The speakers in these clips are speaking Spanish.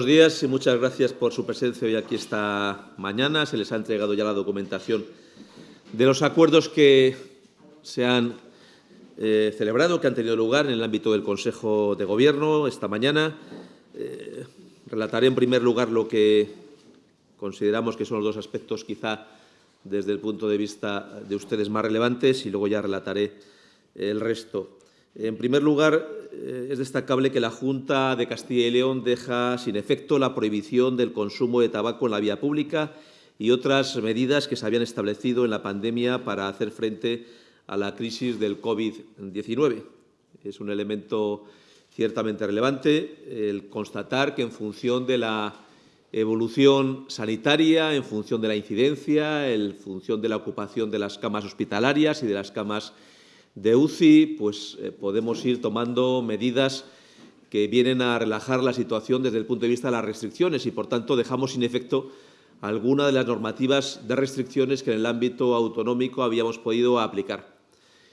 Buenos días y muchas gracias por su presencia hoy aquí esta mañana. Se les ha entregado ya la documentación de los acuerdos que se han eh, celebrado, que han tenido lugar en el ámbito del Consejo de Gobierno esta mañana. Eh, relataré en primer lugar lo que consideramos que son los dos aspectos quizá desde el punto de vista de ustedes más relevantes y luego ya relataré el resto. En primer lugar, eh, es destacable que la Junta de Castilla y León deja sin efecto la prohibición del consumo de tabaco en la vía pública y otras medidas que se habían establecido en la pandemia para hacer frente a la crisis del COVID-19. Es un elemento ciertamente relevante el constatar que en función de la evolución sanitaria, en función de la incidencia, en función de la ocupación de las camas hospitalarias y de las camas de UCI, pues eh, podemos ir tomando medidas que vienen a relajar la situación desde el punto de vista de las restricciones y, por tanto, dejamos sin efecto alguna de las normativas de restricciones que en el ámbito autonómico habíamos podido aplicar.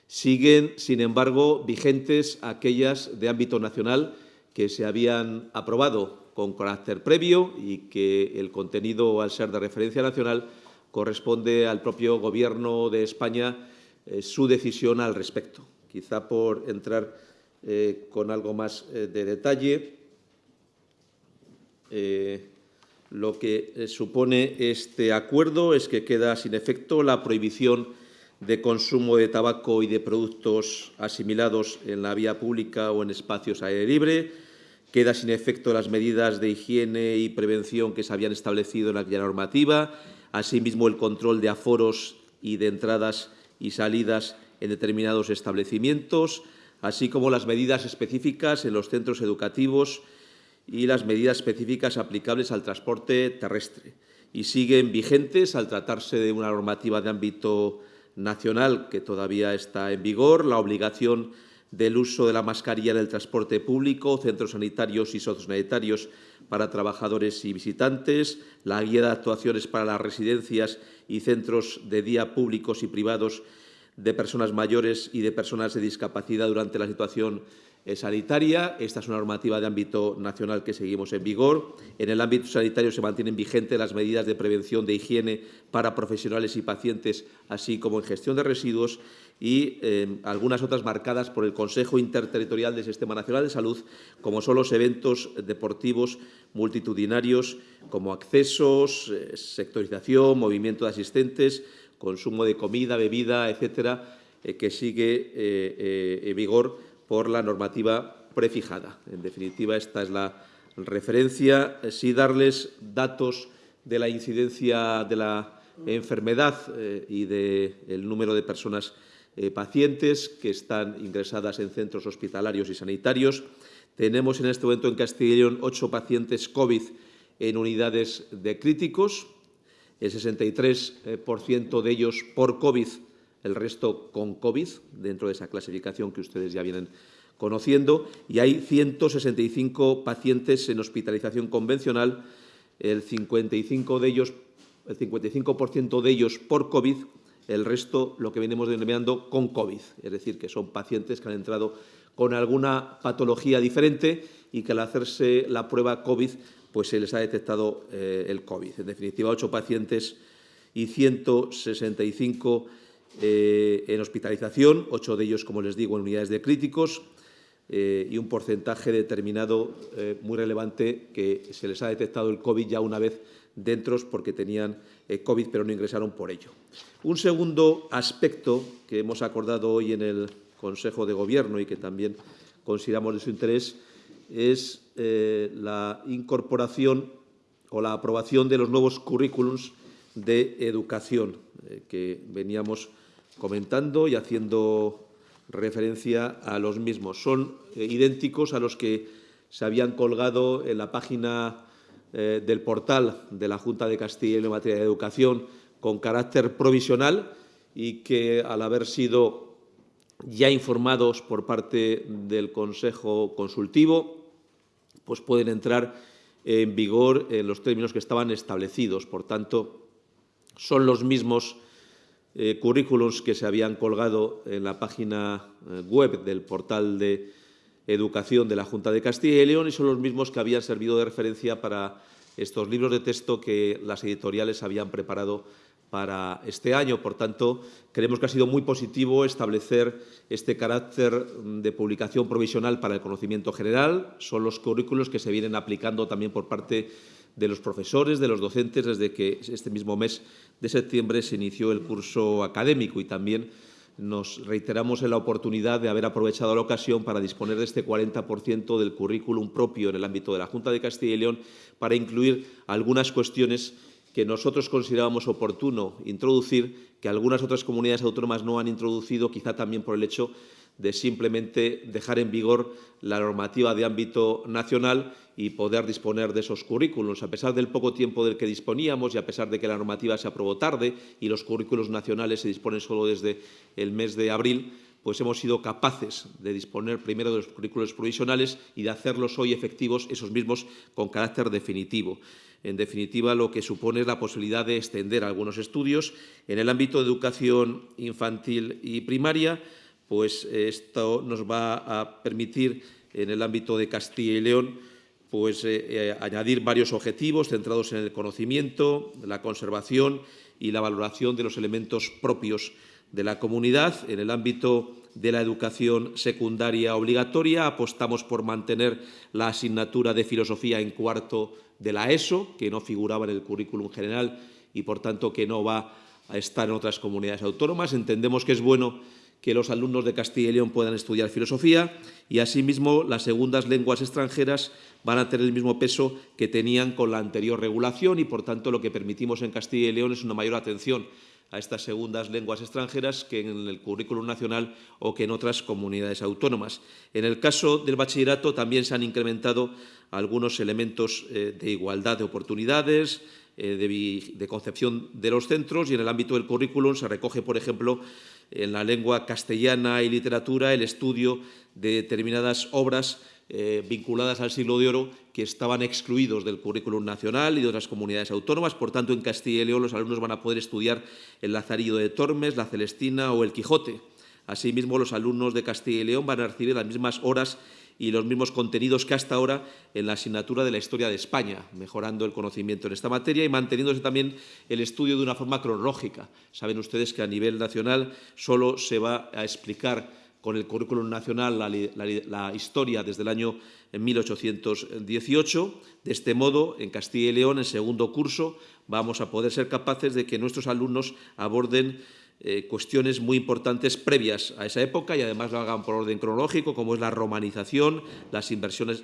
Siguen, sin embargo, vigentes aquellas de ámbito nacional que se habían aprobado con carácter previo y que el contenido, al ser de referencia nacional, corresponde al propio Gobierno de España eh, su decisión al respecto. Quizá por entrar eh, con algo más eh, de detalle, lo que supone este acuerdo es que queda sin efecto la prohibición de consumo de tabaco y de productos asimilados en la vía pública o en espacios aire libre, queda sin efecto las medidas de higiene y prevención que se habían establecido en aquella normativa, asimismo el control de aforos y de entradas y salidas en determinados establecimientos, así como las medidas específicas en los centros educativos y las medidas específicas aplicables al transporte terrestre. Y siguen vigentes al tratarse de una normativa de ámbito nacional que todavía está en vigor, la obligación del uso de la mascarilla en el transporte público, centros sanitarios y sociosanitarios para trabajadores y visitantes, la guía de actuaciones para las residencias y centros de día públicos y privados de personas mayores y de personas de discapacidad durante la situación sanitaria. Esta es una normativa de ámbito nacional que seguimos en vigor. En el ámbito sanitario se mantienen vigentes las medidas de prevención de higiene para profesionales y pacientes, así como en gestión de residuos y eh, algunas otras marcadas por el Consejo Interterritorial del Sistema Nacional de Salud, como son los eventos deportivos multitudinarios, como accesos, eh, sectorización, movimiento de asistentes, consumo de comida, bebida, etcétera, que sigue en vigor por la normativa prefijada. En definitiva, esta es la referencia. Sí darles datos de la incidencia de la enfermedad eh, y del número de personas eh, pacientes que están ingresadas en centros hospitalarios y sanitarios. Tenemos en este momento en Castilla y León ocho pacientes COVID en unidades de críticos, el 63% de ellos por COVID el resto con COVID, dentro de esa clasificación que ustedes ya vienen conociendo, y hay 165 pacientes en hospitalización convencional, el 55 de ellos, el 55% de ellos por COVID, el resto lo que venimos denominando con COVID, es decir, que son pacientes que han entrado con alguna patología diferente y que al hacerse la prueba COVID pues se les ha detectado eh, el COVID. En definitiva, ocho pacientes y 165 eh, en hospitalización, ocho de ellos, como les digo, en unidades de críticos eh, y un porcentaje determinado eh, muy relevante que se les ha detectado el COVID ya una vez dentro porque tenían COVID pero no ingresaron por ello. Un segundo aspecto que hemos acordado hoy en el Consejo de Gobierno y que también consideramos de su interés es la incorporación o la aprobación de los nuevos currículums de educación que veníamos comentando y haciendo referencia a los mismos. Son eh, idénticos a los que se habían colgado en la página eh, del portal de la Junta de Castilla en materia de educación con carácter provisional y que, al haber sido ya informados por parte del Consejo Consultivo, pues pueden entrar en vigor en los términos que estaban establecidos. Por tanto, son los mismos eh, currículums que se habían colgado en la página eh, web del portal de Educación de la Junta de Castilla y León y son los mismos que habían servido de referencia para estos libros de texto que las editoriales habían preparado para este año. Por tanto, creemos que ha sido muy positivo establecer este carácter de publicación provisional para el conocimiento general. Son los currículos que se vienen aplicando también por parte de los profesores, de los docentes, desde que este mismo mes de septiembre se inició el curso académico. Y también nos reiteramos en la oportunidad de haber aprovechado la ocasión para disponer de este 40% del currículum propio en el ámbito de la Junta de Castilla y León para incluir algunas cuestiones que nosotros considerábamos oportuno introducir, que algunas otras comunidades autónomas no han introducido, quizá también por el hecho de simplemente dejar en vigor la normativa de ámbito nacional y poder disponer de esos currículos. A pesar del poco tiempo del que disponíamos y a pesar de que la normativa se aprobó tarde y los currículos nacionales se disponen solo desde el mes de abril, pues hemos sido capaces de disponer primero de los currículos provisionales y de hacerlos hoy efectivos, esos mismos, con carácter definitivo. En definitiva, lo que supone es la posibilidad de extender algunos estudios. En el ámbito de educación infantil y primaria, pues esto nos va a permitir, en el ámbito de Castilla y León, pues, eh, eh, añadir varios objetivos centrados en el conocimiento, la conservación y la valoración de los elementos propios de la comunidad. En el ámbito de la educación secundaria obligatoria apostamos por mantener la asignatura de filosofía en cuarto de la ESO, que no figuraba en el currículum general y, por tanto, que no va a estar en otras comunidades autónomas. Entendemos que es bueno que los alumnos de Castilla y León puedan estudiar filosofía y, asimismo, las segundas lenguas extranjeras van a tener el mismo peso que tenían con la anterior regulación y, por tanto, lo que permitimos en Castilla y León es una mayor atención a estas segundas lenguas extranjeras que en el currículum nacional o que en otras comunidades autónomas. En el caso del bachillerato también se han incrementado algunos elementos eh, de igualdad de oportunidades, eh, de, concepción de los centros y en el ámbito del currículum se recoge, por ejemplo, en la lengua castellana y literatura el estudio de determinadas obras eh, vinculadas al siglo de oro que estaban excluidos del currículum nacional y de otras comunidades autónomas. Por tanto, en Castilla y León los alumnos van a poder estudiar el Lazarillo de Tormes, la Celestina o el Quijote. Asimismo, los alumnos de Castilla y León van a recibir las mismas horas y los mismos contenidos que hasta ahora en la asignatura de la historia de España, mejorando el conocimiento en esta materia y manteniéndose también el estudio de una forma cronológica. Saben ustedes que a nivel nacional solo se va a explicar con el currículum nacional la, historia desde el año 1818. De este modo, en Castilla y León, en segundo curso, vamos a poder ser capaces de que nuestros alumnos aborden eh, cuestiones muy importantes previas a esa época y además lo hagan por orden cronológico, como es la romanización, las,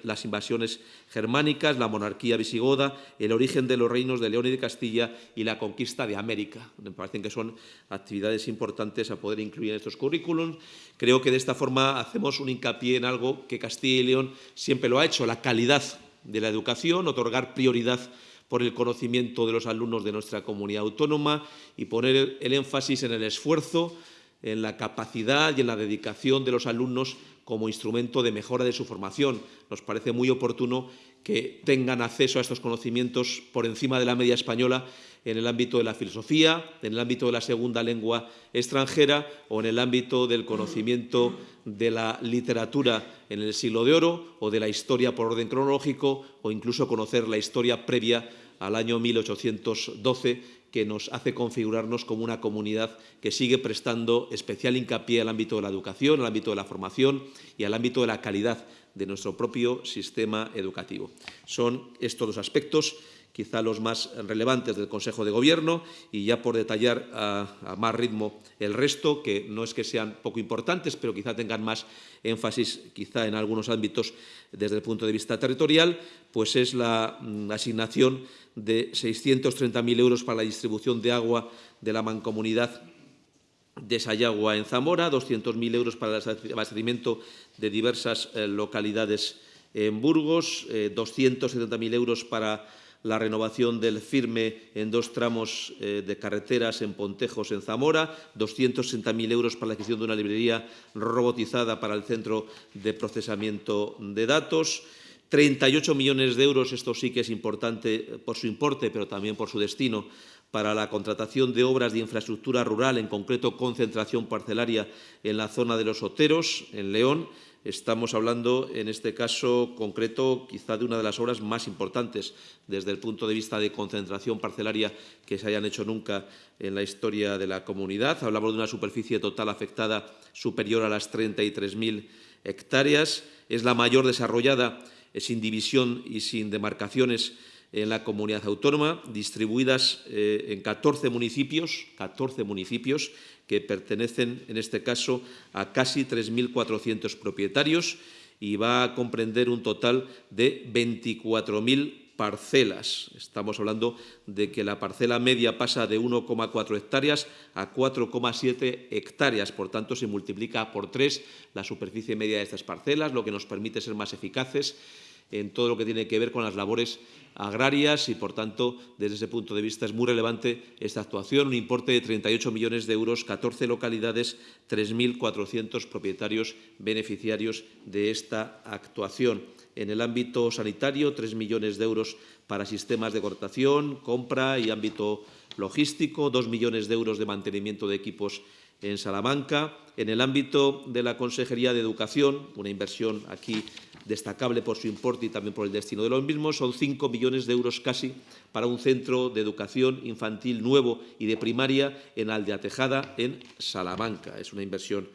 las invasiones germánicas, la monarquía visigoda, el origen de los reinos de León y de Castilla y la conquista de América. Me parecen que son actividades importantes a poder incluir en estos currículums. Creo que de esta forma hacemos un hincapié en algo que Castilla y León siempre lo ha hecho, la calidad de la educación, otorgar prioridad por el conocimiento de los alumnos de nuestra comunidad autónoma y poner el énfasis en el esfuerzo, en la capacidad y en la dedicación de los alumnos como instrumento de mejora de su formación. Nos parece muy oportuno que tengan acceso a estos conocimientos por encima de la media española en el ámbito de la filosofía, en el ámbito de la segunda lengua extranjera o en el ámbito del conocimiento de la literatura en el siglo de oro o de la historia por orden cronológico o incluso conocer la historia previa al año 1812 que nos hace configurarnos como una comunidad que sigue prestando especial hincapié al ámbito de la educación, al ámbito de la formación y al ámbito de la calidad de nuestro propio sistema educativo. Son estos los aspectos quizá los más relevantes del Consejo de Gobierno y ya por detallar a, más ritmo el resto, que no es que sean poco importantes, pero quizá tengan más énfasis quizá en algunos ámbitos desde el punto de vista territorial, pues es la mm, asignación de 630.000 euros para la distribución de agua de la mancomunidad de Sayagua en Zamora, 200.000 euros para el abastecimiento de diversas eh, localidades en Burgos, 270.000 eh, euros para la renovación del firme en dos tramos eh, de carreteras en Pontejos, en Zamora, 260.000 euros para la adquisición de una librería robotizada para el centro de procesamiento de datos, 38 millones de euros, esto sí que es importante por su importe, pero también por su destino, para la contratación de obras de infraestructura rural, en concreto concentración parcelaria en la zona de los Oteros, en León, Estamos hablando, en este caso concreto, quizá de una de las obras más importantes desde el punto de vista de concentración parcelaria que se hayan hecho nunca en la historia de la comunidad. Hablamos de una superficie total afectada superior a las 33.000 hectáreas. Es la mayor desarrollada sin división y sin demarcaciones en la comunidad autónoma, distribuidas eh, en 14 municipios, 14 municipios que pertenecen, en este caso, a casi 3.400 propietarios y va a comprender un total de 24.000 parcelas. Estamos hablando de que la parcela media pasa de 1,4 hectáreas a 4,7 hectáreas. Por tanto, se multiplica por tres la superficie media de estas parcelas, lo que nos permite ser más eficaces en todo lo que tiene que ver con las labores agrarias y, por tanto, desde ese punto de vista es muy relevante esta actuación, un importe de 38 millones de euros, 14 localidades, 3.400 propietarios beneficiarios de esta actuación. En el ámbito sanitario, 3 millones de euros para sistemas de cortación, compra y ámbito logístico, 2 millones de euros de mantenimiento de equipos en Salamanca. En el ámbito de la Consejería de Educación, una inversión aquí destacable por su importe y también por el destino de los mismos, son 5 millones de euros casi para un centro de educación infantil nuevo y de primaria en Aldea Tejada, en Salamanca. Es una inversión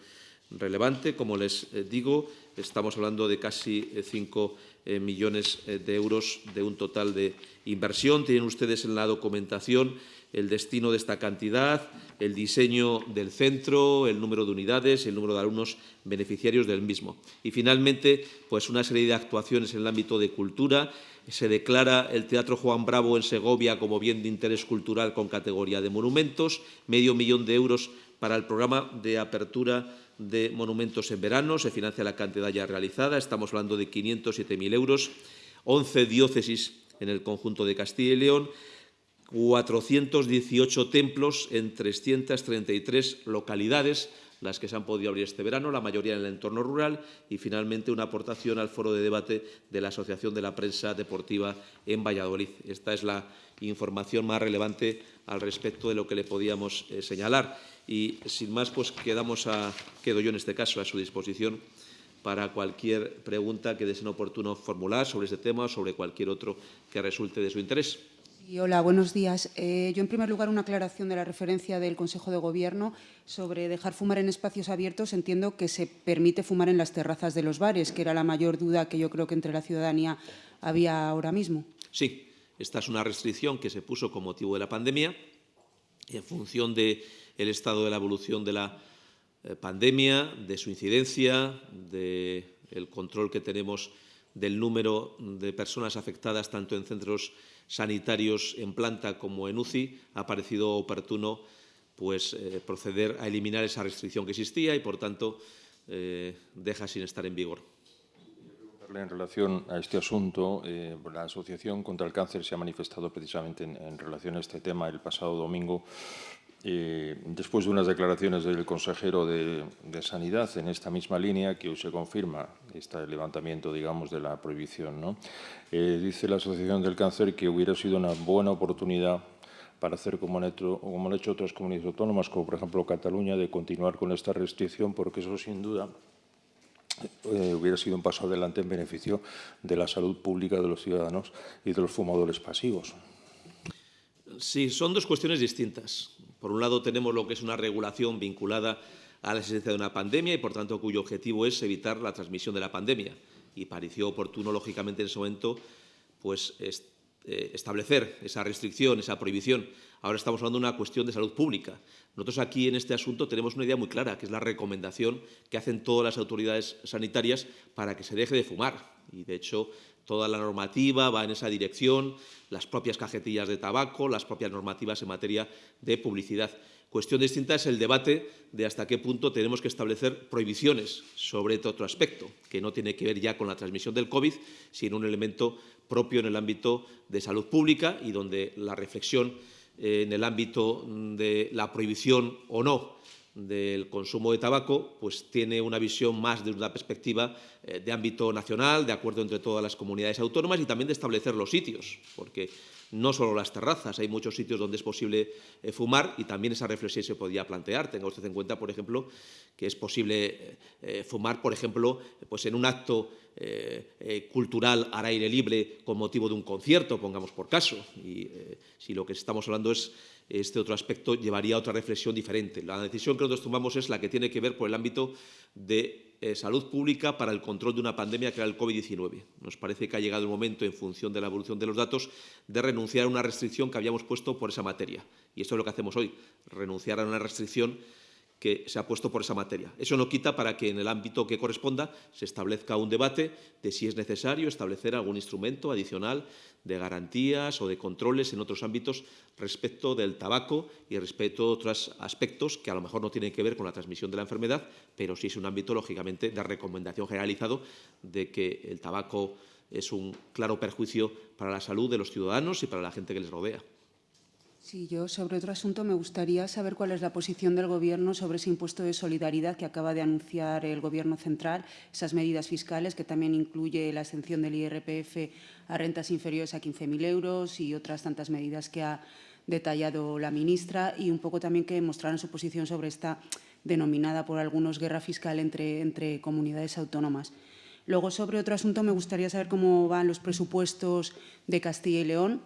relevante, como les eh, digo, estamos hablando de casi 5 eh, eh, millones de euros de un total de inversión. Tienen ustedes en la documentación el destino de esta cantidad, el diseño del centro, el número de unidades, el número de alumnos beneficiarios del mismo. Y, finalmente, pues una serie de actuaciones en el ámbito de cultura. Se declara el Teatro Juan Bravo en Segovia como bien de interés cultural con categoría de monumentos, medio millón de euros para el programa de apertura de monumentos en verano, se financia la cantidad ya realizada, estamos hablando de 507.000 euros, 11 diócesis en el conjunto de Castilla y León, 418 templos en 333 localidades, las que se han podido abrir este verano, la mayoría en el entorno rural, y finalmente una aportación al foro de debate de la Asociación de la Prensa Deportiva en Valladolid. Esta es la información más relevante al respecto de lo que le podíamos eh, señalar. Y sin más, pues quedamos quedo yo en este caso a su disposición para cualquier pregunta que deseen oportuno formular sobre este tema o sobre cualquier otro que resulte de su interés hola, buenos días. Eh, yo, en primer lugar, una aclaración de la referencia del Consejo de Gobierno sobre dejar fumar en espacios abiertos. Entiendo que se permite fumar en las terrazas de los bares, que era la mayor duda que yo creo que entre la ciudadanía había ahora mismo. Sí, esta es una restricción que se puso con motivo de la pandemia en función del estado de la evolución de la eh, pandemia, de su incidencia, del control que tenemos del número de personas afectadas tanto en centros sanitarios en planta como en UCI, ha parecido oportuno pues, eh, proceder a eliminar esa restricción que existía y, por tanto, eh, deja sin estar en vigor. En relación a este asunto, eh, la Asociación contra el Cáncer se ha manifestado precisamente en relación a este tema el pasado domingo eh, después de unas declaraciones del consejero de, Sanidad en esta misma línea, que hoy se confirma este levantamiento, digamos, de la prohibición. Eh, dice la Asociación del Cáncer que hubiera sido una buena oportunidad para hacer como han, hecho, como han hecho otras comunidades autónomas, como por ejemplo Cataluña, de continuar con esta restricción, porque eso sin duda eh, hubiera sido un paso adelante en beneficio de la salud pública de los ciudadanos y de los fumadores pasivos. Sí, son dos cuestiones distintas. Por un lado, tenemos lo que es una regulación vinculada a la existencia de una pandemia y, por tanto, cuyo objetivo es evitar la transmisión de la pandemia. Y pareció oportuno, lógicamente, en ese momento, pues, eh, establecer esa restricción, esa prohibición. Ahora estamos hablando de una cuestión de salud pública. Nosotros aquí, en este asunto, tenemos una idea muy clara, que es la recomendación que hacen todas las autoridades sanitarias para que se deje de fumar. Y, de hecho, Toda la normativa va en esa dirección, las propias cajetillas de tabaco, las propias normativas en materia de publicidad. Cuestión distinta es el debate de hasta qué punto tenemos que establecer prohibiciones sobre este otro aspecto, que no tiene que ver ya con la transmisión del COVID, sino un elemento propio en el ámbito de salud pública y donde la reflexión eh, en el ámbito de la prohibición o no del consumo de tabaco, pues tiene una visión más de una perspectiva eh, de ámbito nacional, de acuerdo entre todas las comunidades autónomas y también de establecer los sitios, porque no solo las terrazas, hay muchos sitios donde es posible eh, fumar y también esa reflexión se podría plantear. Tenga usted en cuenta, por ejemplo, que es posible eh, fumar, por ejemplo, pues en un acto cultural al aire libre con motivo de un concierto, pongamos por caso. Y si lo que estamos hablando es este otro aspecto llevaría a otra reflexión diferente. La decisión que nosotros tomamos es la que tiene que ver por el ámbito de eh, salud pública para el control de una pandemia que era el COVID-19. Nos parece que ha llegado el momento, en función de la evolución de los datos, de renunciar a una restricción que habíamos puesto por esa materia. Y esto es lo que hacemos hoy, renunciar a una restricción que se ha puesto por esa materia. Eso no quita para que en el ámbito que corresponda se establezca un debate de si es necesario establecer algún instrumento adicional de garantías o de controles en otros ámbitos respecto del tabaco y respecto a otros aspectos que a lo mejor no tienen que ver con la transmisión de la enfermedad, pero sí es un ámbito, lógicamente, de recomendación generalizado de que el tabaco es un claro perjuicio para la salud de los ciudadanos y para la gente que les rodea. Sí, yo sobre otro asunto me gustaría saber cuál es la posición del Gobierno sobre ese impuesto de solidaridad que acaba de anunciar el Gobierno central, esas medidas fiscales que también incluye la exención del IRPF a rentas inferiores a 15.000 euros y otras tantas medidas que ha detallado la ministra y un poco también que mostraran su posición sobre esta denominada por algunos guerra fiscal entre, entre comunidades autónomas. Luego, sobre otro asunto, me gustaría saber cómo van los presupuestos de Castilla y León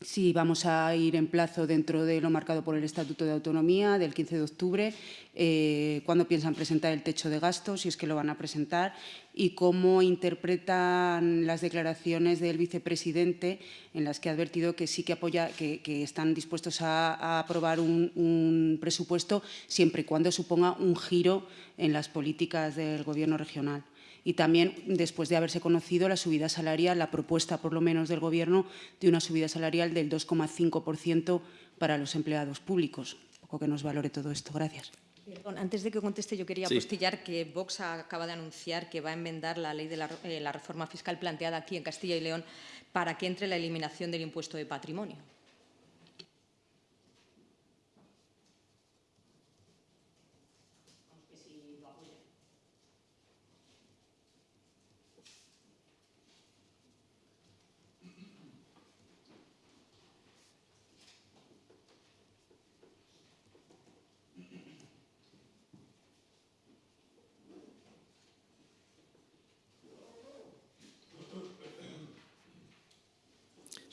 si vamos a ir en plazo dentro de lo marcado por el Estatuto de Autonomía del 15 de octubre, eh, cuándo piensan presentar el techo de gastos, si es que lo van a presentar, y cómo interpretan las declaraciones del vicepresidente en las que ha advertido que sí que apoya, que, están dispuestos a, aprobar un presupuesto siempre y cuando suponga un giro en las políticas del Gobierno regional y también después de haberse conocido la subida salarial, la propuesta por lo menos del Gobierno de una subida salarial del 2,5% para los empleados públicos. Un poco que nos valore todo esto. Gracias. Perdón, antes de que conteste, yo quería sí. apostillar que Vox acaba de anunciar que va a enmendar la ley de la, eh, la reforma fiscal planteada aquí en Castilla y León para que entre la eliminación del impuesto de patrimonio.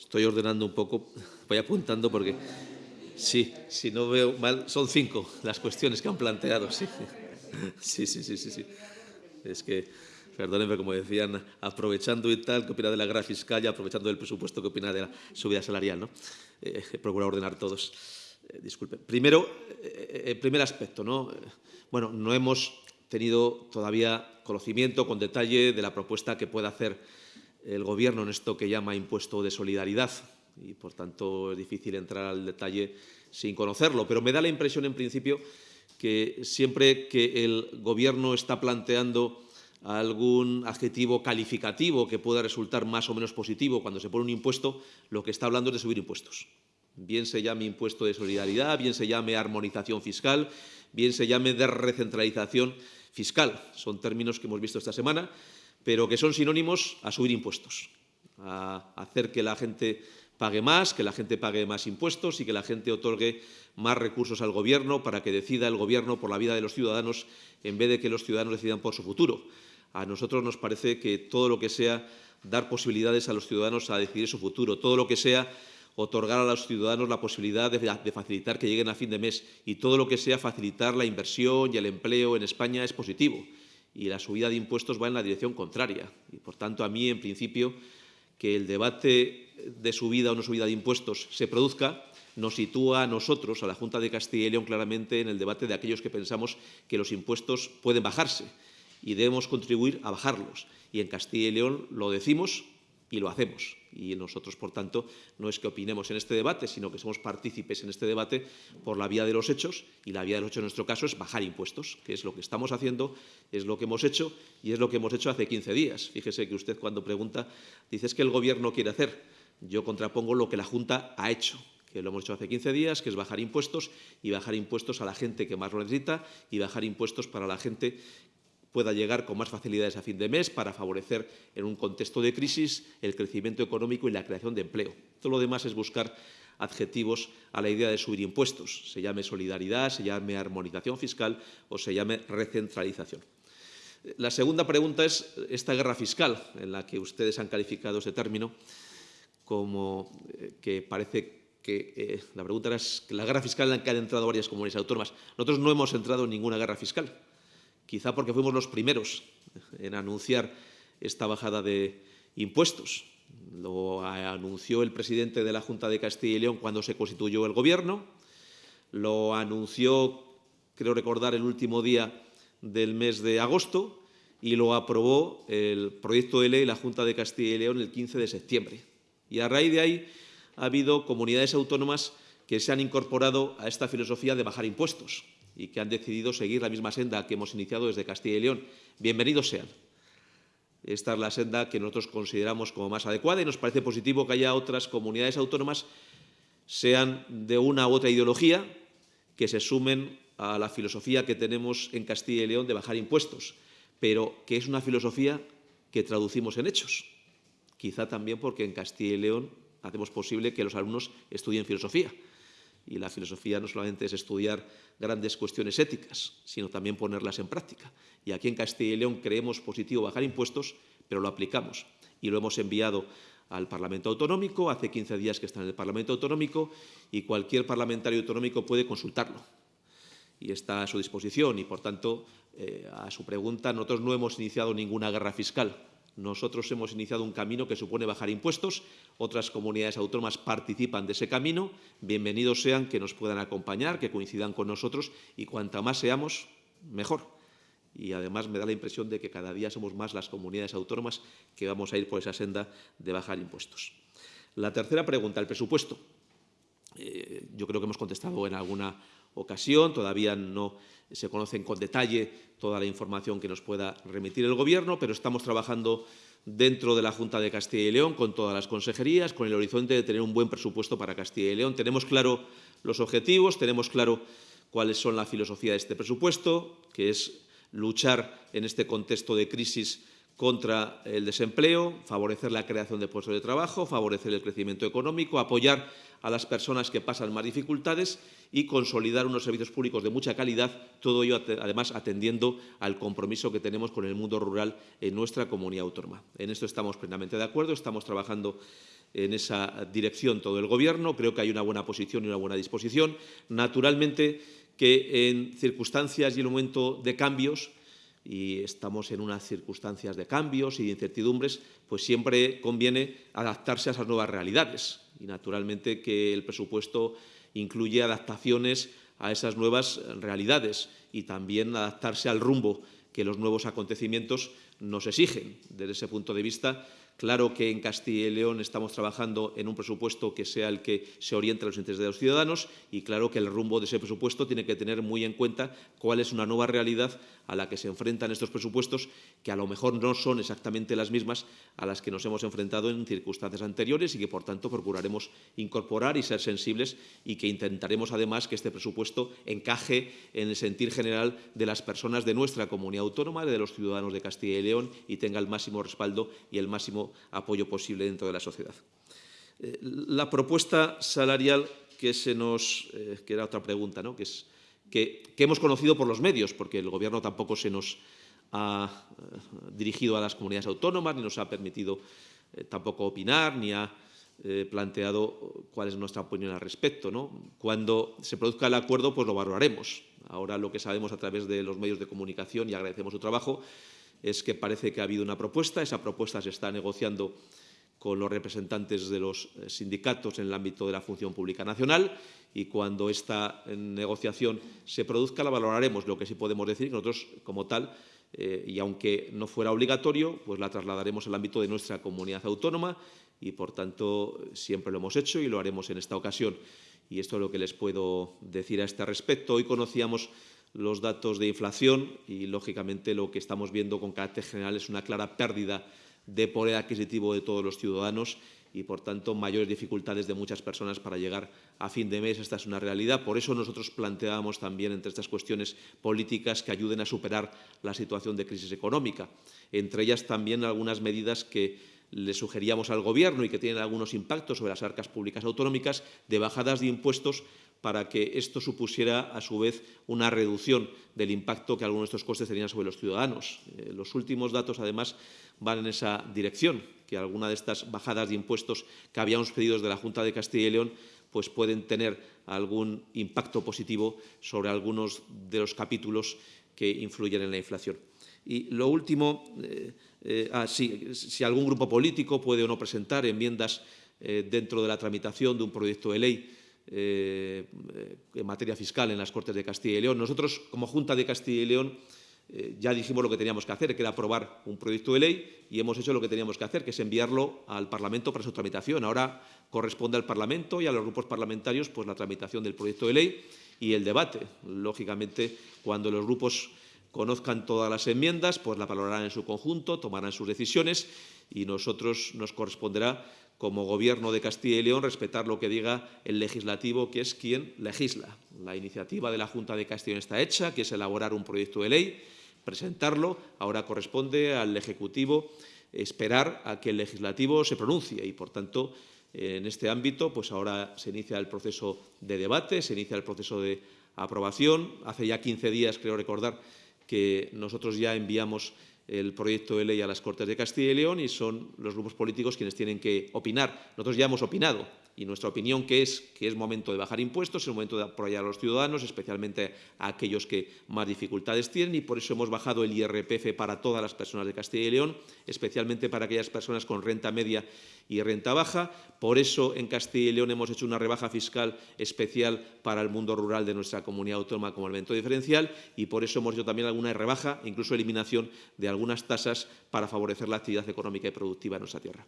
Estoy ordenando un poco, voy apuntando porque sí, si no veo mal, son cinco las cuestiones que han planteado. Sí, sí, sí, sí, sí. sí. Es que, perdónenme, como decían, aprovechando y tal, ¿qué opina de la guerra fiscal y aprovechando del presupuesto, ¿qué opina de la subida salarial? ¿no? Eh, he procurado ordenar todos. Eh, disculpe. Primero, eh, el primer aspecto, ¿no? Bueno, no hemos tenido todavía conocimiento con detalle de la propuesta que pueda hacer el Gobierno en esto que llama impuesto de solidaridad y, por tanto, es difícil entrar al detalle sin conocerlo. Pero me da la impresión, en principio, que siempre que el Gobierno está planteando algún adjetivo calificativo que pueda resultar más o menos positivo cuando se pone un impuesto, lo que está hablando es de subir impuestos. Bien se llame impuesto de solidaridad, bien se llame armonización fiscal, bien se llame de recentralización fiscal. Son términos que hemos visto esta semana pero que son sinónimos a subir impuestos, a hacer que la gente pague más, que la gente pague más impuestos y que la gente otorgue más recursos al Gobierno para que decida el Gobierno por la vida de los ciudadanos en vez de que los ciudadanos decidan por su futuro. A nosotros nos parece que todo lo que sea dar posibilidades a los ciudadanos a decidir su futuro, todo lo que sea otorgar a los ciudadanos la posibilidad de, de, facilitar que lleguen a fin de mes y todo lo que sea facilitar la inversión y el empleo en España es positivo y la subida de impuestos va en la dirección contraria. Y, por tanto, a mí, en principio, que el debate de subida o no subida de impuestos se produzca nos sitúa a nosotros, a la Junta de Castilla y León, claramente en el debate de aquellos que pensamos que los impuestos pueden bajarse y debemos contribuir a bajarlos. Y en Castilla y León lo decimos y lo hacemos. Y nosotros, por tanto, no es que opinemos en este debate, sino que somos partícipes en este debate por la vía de los hechos, y la vía de los hechos en nuestro caso es bajar impuestos, que es lo que estamos haciendo, es lo que hemos hecho y es lo que hemos hecho hace 15 días. Fíjese que usted cuando pregunta, dice es que el Gobierno quiere hacer. Yo contrapongo lo que la Junta ha hecho, que lo hemos hecho hace 15 días, que es bajar impuestos y bajar impuestos a la gente que más lo necesita y bajar impuestos para la gente pueda llegar con más facilidades a fin de mes para favorecer en un contexto de crisis el crecimiento económico y la creación de empleo. Todo lo demás es buscar adjetivos a la idea de subir impuestos, se llame solidaridad, se llame armonización fiscal o se llame recentralización. La segunda pregunta es esta guerra fiscal, en la que ustedes han calificado este término como eh, que parece que eh, la pregunta era la guerra fiscal en la que han entrado varias comunidades autónomas. Nosotros no hemos entrado en ninguna guerra fiscal, quizá porque fuimos los primeros en anunciar esta bajada de impuestos. Lo anunció el presidente de la Junta de Castilla y León cuando se constituyó el Gobierno, lo anunció, creo recordar, el último día del mes de agosto y lo aprobó el proyecto de ley la Junta de Castilla y León el 15 de septiembre. Y a raíz de ahí ha habido comunidades autónomas que se han incorporado a esta filosofía de bajar impuestos y que han decidido seguir la misma senda que hemos iniciado desde Castilla y León. Bienvenidos sean. Esta es la senda que nosotros consideramos como más adecuada y nos parece positivo que haya otras comunidades autónomas, sean de una u otra ideología, que se sumen a la filosofía que tenemos en Castilla y León de bajar impuestos, pero que es una filosofía que traducimos en hechos. Quizá también porque en Castilla y León hacemos posible que los alumnos estudien filosofía. Y la filosofía no solamente es estudiar grandes cuestiones éticas, sino también ponerlas en práctica. Y aquí en Castilla y León creemos positivo bajar impuestos, pero lo aplicamos. Y lo hemos enviado al Parlamento Autonómico, hace 15 días que está en el Parlamento Autonómico, y cualquier parlamentario autonómico puede consultarlo y está a su disposición. Y, por tanto, eh, a su pregunta, nosotros no hemos iniciado ninguna guerra fiscal. Nosotros hemos iniciado un camino que supone bajar impuestos. Otras comunidades autónomas participan de ese camino. Bienvenidos sean que nos puedan acompañar, que coincidan con nosotros y cuanta más seamos, mejor. Y además me da la impresión de que cada día somos más las comunidades autónomas que vamos a ir por esa senda de bajar impuestos. La tercera pregunta, el presupuesto. Eh, yo creo que hemos contestado en alguna ocasión, todavía no se conocen con detalle toda la información que nos pueda remitir el Gobierno, pero estamos trabajando dentro de la Junta de Castilla y León con todas las consejerías, con el horizonte de tener un buen presupuesto para Castilla y León. Tenemos claro los objetivos, tenemos claro cuáles son la filosofía de este presupuesto, que es luchar en este contexto de crisis contra el desempleo, favorecer la creación de puestos de trabajo, favorecer el crecimiento económico, apoyar a las personas que pasan más dificultades y consolidar unos servicios públicos de mucha calidad, todo ello además atendiendo al compromiso que tenemos con el mundo rural en nuestra comunidad autónoma. En esto estamos plenamente de acuerdo, estamos trabajando en esa dirección todo el Gobierno, creo que hay una buena posición y una buena disposición. Naturalmente que en circunstancias y en un momento de cambios y estamos en unas circunstancias de cambios y de incertidumbres, pues siempre conviene adaptarse a esas nuevas realidades. Y naturalmente que el presupuesto incluye adaptaciones a esas nuevas realidades y también adaptarse al rumbo que los nuevos acontecimientos nos exigen. Desde ese punto de vista, Claro que en Castilla y León estamos trabajando en un presupuesto que sea el que se oriente a los intereses de los ciudadanos y claro que el rumbo de ese presupuesto tiene que tener muy en cuenta cuál es una nueva realidad a la que se enfrentan estos presupuestos, que a lo mejor no son exactamente las mismas a las que nos hemos enfrentado en circunstancias anteriores y que, por tanto, procuraremos incorporar y ser sensibles y que intentaremos, además, que este presupuesto encaje en el sentir general de las personas de nuestra comunidad autónoma, de los ciudadanos de Castilla y León y tenga el máximo respaldo y el máximo apoyo posible dentro de la sociedad. Eh, la propuesta salarial que se nos, eh, que era otra pregunta, ¿no? que, que, hemos conocido por los medios, porque el Gobierno tampoco se nos ha eh, dirigido a las comunidades autónomas, ni nos ha permitido tampoco opinar, ni ha planteado cuál es nuestra opinión al respecto. ¿no? Cuando se produzca el acuerdo, pues lo valoraremos. Ahora lo que sabemos a través de los medios de comunicación, y agradecemos su trabajo, es que parece que ha habido una propuesta. Esa propuesta se está negociando con los representantes de los eh, sindicatos en el ámbito de la función pública nacional y cuando esta eh, negociación se produzca la valoraremos. Lo que sí podemos decir que nosotros, como tal, eh, y aunque no fuera obligatorio, pues la trasladaremos al ámbito de nuestra comunidad autónoma y, por tanto, siempre lo hemos hecho y lo haremos en esta ocasión. Y esto es lo que les puedo decir a este respecto. Hoy conocíamos los datos de inflación y, lógicamente, lo que estamos viendo con carácter general es una clara pérdida de poder adquisitivo de todos los ciudadanos y, por tanto, mayores dificultades de muchas personas para llegar a fin de mes. Esta es una realidad. Por eso nosotros planteábamos también, entre estas cuestiones políticas, que ayuden a superar la situación de crisis económica. Entre ellas, también algunas medidas que le sugeríamos al Gobierno y que tienen algunos impactos sobre las arcas públicas autonómicas de bajadas de impuestos para que esto supusiera, a su vez, una reducción del impacto que algunos de estos costes tenían sobre los ciudadanos. Eh, los últimos datos, además, van en esa dirección, que alguna de estas bajadas de impuestos que habíamos pedido desde la Junta de Castilla y León pues pueden tener algún impacto positivo sobre algunos de los capítulos que influyen en la inflación. Y lo último, eh, eh, ah, sí, si algún grupo político puede o no presentar enmiendas dentro de la tramitación de un proyecto de ley eh, en materia fiscal en las Cortes de Castilla y León. Nosotros, como Junta de Castilla y León, eh, ya dijimos lo que teníamos que hacer, que era aprobar un proyecto de ley y hemos hecho lo que teníamos que hacer, que es enviarlo al Parlamento para su tramitación. Ahora corresponde al Parlamento y a los grupos parlamentarios pues, la tramitación del proyecto de ley y el debate. Lógicamente, cuando los grupos conozcan todas las enmiendas, pues la valorarán en su conjunto, tomarán sus decisiones y nosotros nos corresponderá como Gobierno de Castilla y León, respetar lo que diga el legislativo, que es quien legisla. La iniciativa de la Junta de León está hecha, que es elaborar un proyecto de ley, presentarlo. Ahora corresponde al Ejecutivo esperar a que el legislativo se pronuncie y, por tanto, en este ámbito, pues ahora se inicia el proceso de debate, se inicia el proceso de aprobación. Hace ya 15 días, creo recordar, que nosotros ya enviamos el proyecto de ley a las Cortes de Castilla y León y son los grupos políticos quienes tienen que opinar. Nosotros ya hemos opinado y nuestra opinión que es que es momento de bajar impuestos, es momento de apoyar a los ciudadanos, especialmente a aquellos que más dificultades tienen y por eso hemos bajado el IRPF para todas las personas de Castilla y León, especialmente para aquellas personas con renta media y renta baja. Por eso en Castilla y León hemos hecho una rebaja fiscal especial para el mundo rural de nuestra comunidad autónoma como elemento diferencial y por eso hemos hecho también alguna rebaja, incluso eliminación de algunas tasas para favorecer la actividad económica y productiva en nuestra tierra.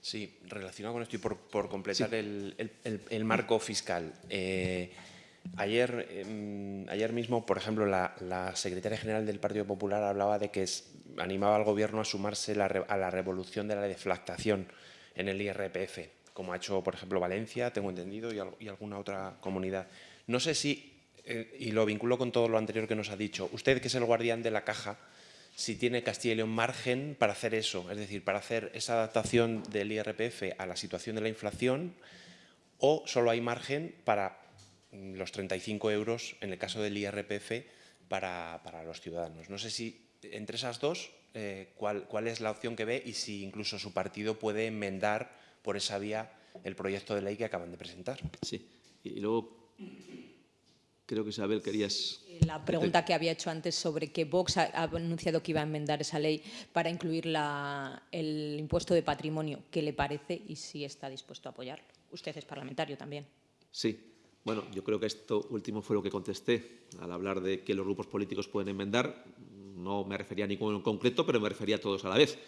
Sí, relacionado con esto y por, completar el, marco fiscal. Eh, ayer, em, ayer mismo, por ejemplo, la, secretaria general del Partido Popular hablaba de que animaba al Gobierno a sumarse a la revolución de la deflactación en el IRPF, como ha hecho, por ejemplo, Valencia, tengo entendido, y, alguna otra comunidad. No sé si, eh, y lo vinculo con todo lo anterior que nos ha dicho, usted que es el guardián de la caja, si tiene Castilla y León margen para hacer eso, es decir, para hacer esa adaptación del IRPF a la situación de la inflación o solo hay margen para mm, los 35 euros en el caso del IRPF para, los ciudadanos. No sé si entre esas dos, eh, cuál, cuál es la opción que ve y si incluso su partido puede enmendar por esa vía el proyecto de ley que acaban de presentar. Sí, y luego creo que Isabel querías la pregunta que había hecho antes sobre que Vox ha, anunciado que iba a enmendar esa ley para incluir el impuesto de patrimonio. ¿Qué le parece y si está dispuesto a apoyarlo? Usted es parlamentario también. Sí. Bueno, yo creo que esto último fue lo que contesté al hablar de que los grupos políticos pueden enmendar. No me refería a ninguno en concreto, pero me refería a todos a la vez,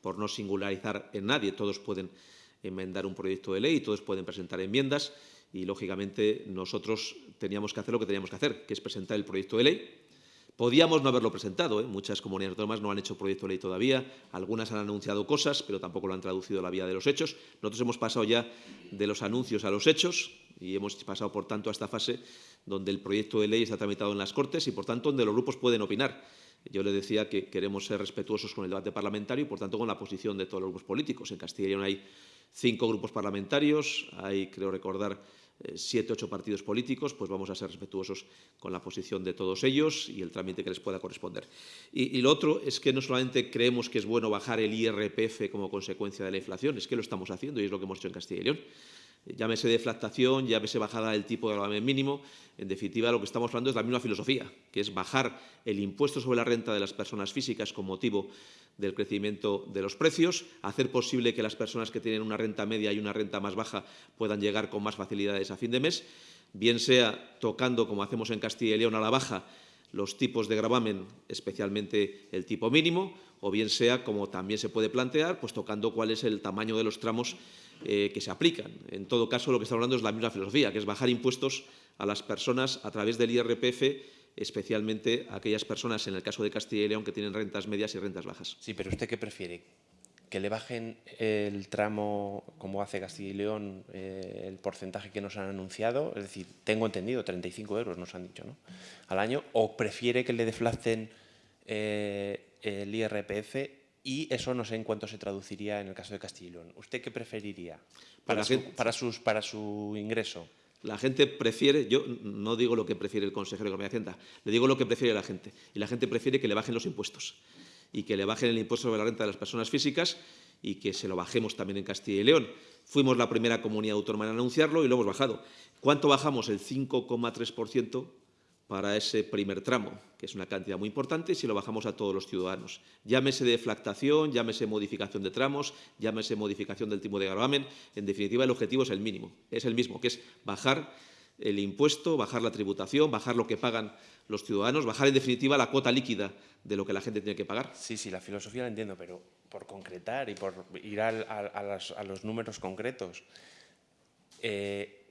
por no singularizar en nadie. Todos pueden enmendar un proyecto de ley, todos pueden presentar enmiendas y, lógicamente, nosotros teníamos que hacer lo que teníamos que hacer, que es presentar el proyecto de ley. Podíamos no haberlo presentado, ¿eh? muchas comunidades autónomas no han hecho proyecto de ley todavía, algunas han anunciado cosas, pero tampoco lo han traducido a la vía de los hechos. Nosotros hemos pasado ya de los anuncios a los hechos y hemos pasado, por tanto, a esta fase donde el proyecto de ley está tramitado en las Cortes y, por tanto, donde los grupos pueden opinar. Yo le decía que queremos ser respetuosos con el debate parlamentario y, por tanto, con la posición de todos los grupos políticos. En Castilla y León hay cinco grupos parlamentarios, hay, creo recordar, siete, ocho partidos políticos, pues vamos a ser respetuosos con la posición de todos ellos y el trámite que les pueda corresponder. Y, lo otro es que no solamente creemos que es bueno bajar el IRPF como consecuencia de la inflación, es que lo estamos haciendo y es lo que hemos hecho en Castilla y León. Llámese deflactación, llámese bajada del tipo de gravamen mínimo. En definitiva, lo que estamos hablando es la misma filosofía, que es bajar el impuesto sobre la renta de las personas físicas con motivo del crecimiento de los precios, hacer posible que las personas que tienen una renta media y una renta más baja puedan llegar con más facilidades a fin de mes, bien sea tocando, como hacemos en Castilla y León, a la baja los tipos de gravamen, especialmente el tipo mínimo, o bien sea, como también se puede plantear, pues tocando cuál es el tamaño de los tramos eh, que se aplican. En todo caso, lo que estamos hablando es la misma filosofía, que es bajar impuestos a las personas a través del IRPF especialmente aquellas personas, en el caso de Castilla y León, que tienen rentas medias y rentas bajas. Sí, pero ¿usted qué prefiere? que le bajen el tramo, como hace Castilla y León, eh, el porcentaje que nos han anunciado, es decir, tengo entendido, 35 euros nos han dicho, ¿no? Al año, o prefiere que le deflacten eh, el IRPF y eso no sé en cuánto se traduciría en el caso de Castilla y León. ¿Usted qué preferiría para, La su, gente- para, sus, para su ingreso? La gente prefiere, yo no digo lo que prefiere el consejero de Economía y Hacienda, le digo lo que prefiere la gente. Y la gente prefiere que le bajen los impuestos y que le bajen el impuesto sobre la renta de las personas físicas y que se lo bajemos también en Castilla y León. Fuimos la primera comunidad autónoma en anunciarlo y lo hemos bajado. ¿Cuánto bajamos? El 5,3% para ese primer tramo, que es una cantidad muy importante, si lo bajamos a todos los ciudadanos. Llámese deflactación, llámese modificación de tramos, llámese modificación del tipo de gravamen. En definitiva, el objetivo es el mínimo, es el mismo, que es bajar el impuesto, bajar la tributación, bajar lo que pagan los ciudadanos, bajar en definitiva la cuota líquida de lo que la gente tiene que pagar. Sí, sí, la filosofía la entiendo, pero por concretar y por ir a las- a los números concretos, eh,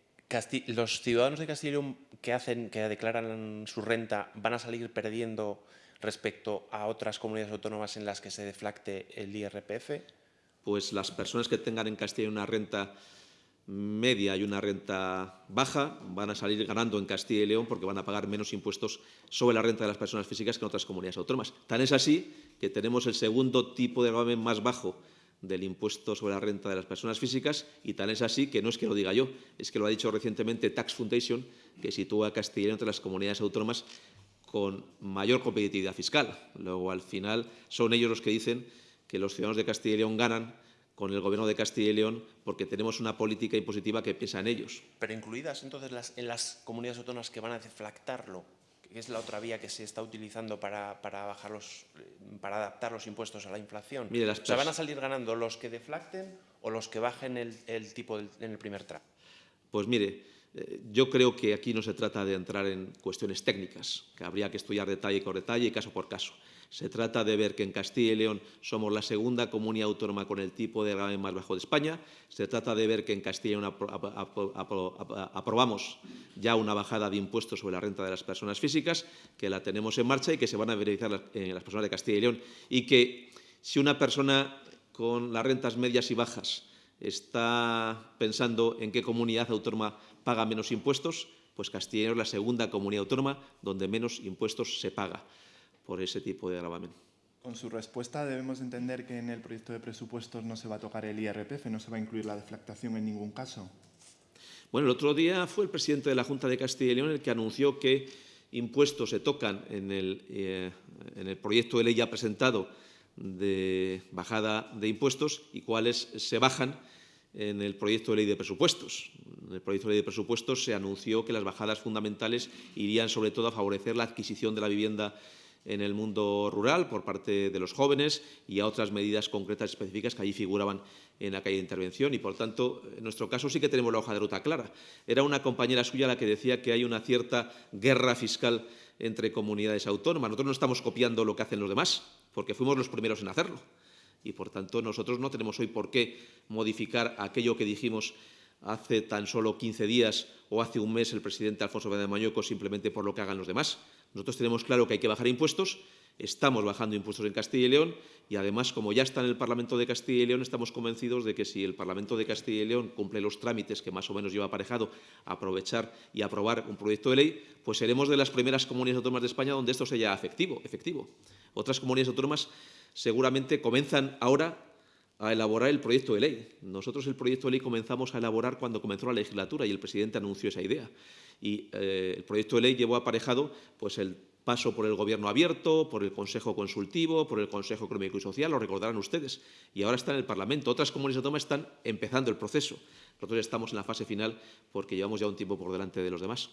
Los ciudadanos de Castilla y León que declaran su renta van a salir perdiendo respecto a otras comunidades autónomas en las que se deflacte el IRPF. pues las personas que tengan en Castilla una renta media y una renta baja van a salir ganando en Castilla y León porque van a pagar menos impuestos sobre la renta de las personas físicas que en otras comunidades autónomas. Tan es así que tenemos el segundo tipo de gravamen más bajo del impuesto sobre la renta de las personas físicas y tan es así que no es que lo diga yo, es que lo ha dicho recientemente Tax Foundation, que sitúa a Castilla y León entre las comunidades autónomas con mayor competitividad fiscal. Luego, al final, son ellos los que dicen que los ciudadanos de Castilla y León ganan con el Gobierno de Castilla y León porque tenemos una política impositiva que piensa en ellos. Pero incluidas entonces en las comunidades autónomas que van a deflactarlo, es la otra vía que se está utilizando para, para, bajar los, para adaptar los impuestos a la inflación. Mire, las o sea, ¿van a salir ganando los que deflacten o los que bajen el, el tipo del- en el primer tramo? Pues mire, eh, yo creo que aquí no se trata de entrar en cuestiones técnicas, que habría que estudiar detalle por detalle y caso por caso. Se trata de ver que en Castilla y León somos la segunda comunidad autónoma con el tipo de gravamen más bajo de España. Se trata de ver que en Castilla y León apro- apro- apro- apro- apro- aprobamos ya una bajada de impuestos sobre la renta de las personas físicas, que la tenemos en marcha y que se van a beneficiar las, eh, las personas de Castilla y León. Y que si una persona con las rentas medias y bajas está pensando en qué comunidad autónoma paga menos impuestos, pues Castilla y León es la segunda comunidad autónoma donde menos impuestos se paga por ese tipo de gravamen. Con su respuesta debemos entender que en el proyecto de presupuestos no se va a tocar el IRPF, no se va a incluir la deflactación en ningún caso. Bueno, el otro día fue el presidente de la Junta de Castilla y León el que anunció que impuestos se tocan en el, eh, en el proyecto de ley ya presentado de bajada de impuestos y cuáles se bajan en el proyecto de ley de presupuestos. En el proyecto de ley de presupuestos se anunció que las bajadas fundamentales irían sobre todo a favorecer la adquisición de la vivienda en el mundo rural por parte de los jóvenes y a otras medidas concretas específicas que allí figuraban en aquella intervención. Y, por tanto, en nuestro caso sí que tenemos la hoja de ruta clara. Era una compañera suya la que decía que hay una cierta guerra fiscal entre comunidades autónomas. Nosotros no estamos copiando lo que hacen los demás, porque fuimos los primeros en hacerlo. Y, por tanto, nosotros no tenemos hoy por qué modificar aquello que dijimos hace tan solo 15 días o hace un mes el presidente Alfonso Fernández Mañueco simplemente por lo que hagan los demás. Nosotros tenemos claro que hay que bajar impuestos, estamos bajando impuestos en Castilla y León y además, como ya está en el Parlamento de Castilla y León, estamos convencidos de que si el Parlamento de Castilla y León cumple los trámites que más o menos lleva aparejado aprovechar y aprobar un proyecto de ley, pues seremos de las primeras comunidades autónomas de España donde esto sea efectivo. efectivo. Otras comunidades autónomas seguramente comienzan ahora a elaborar el proyecto de ley. Nosotros el proyecto de ley comenzamos a elaborar cuando comenzó la legislatura y el presidente anunció esa idea. Y eh, el proyecto de ley llevó aparejado pues, el paso por el Gobierno abierto, por el Consejo Consultivo, por el Consejo Económico y Social, lo recordarán ustedes. Y ahora está en el Parlamento. Otras comunidades autónomas están empezando el proceso. Nosotros estamos en la fase final porque llevamos ya un tiempo por delante de los demás.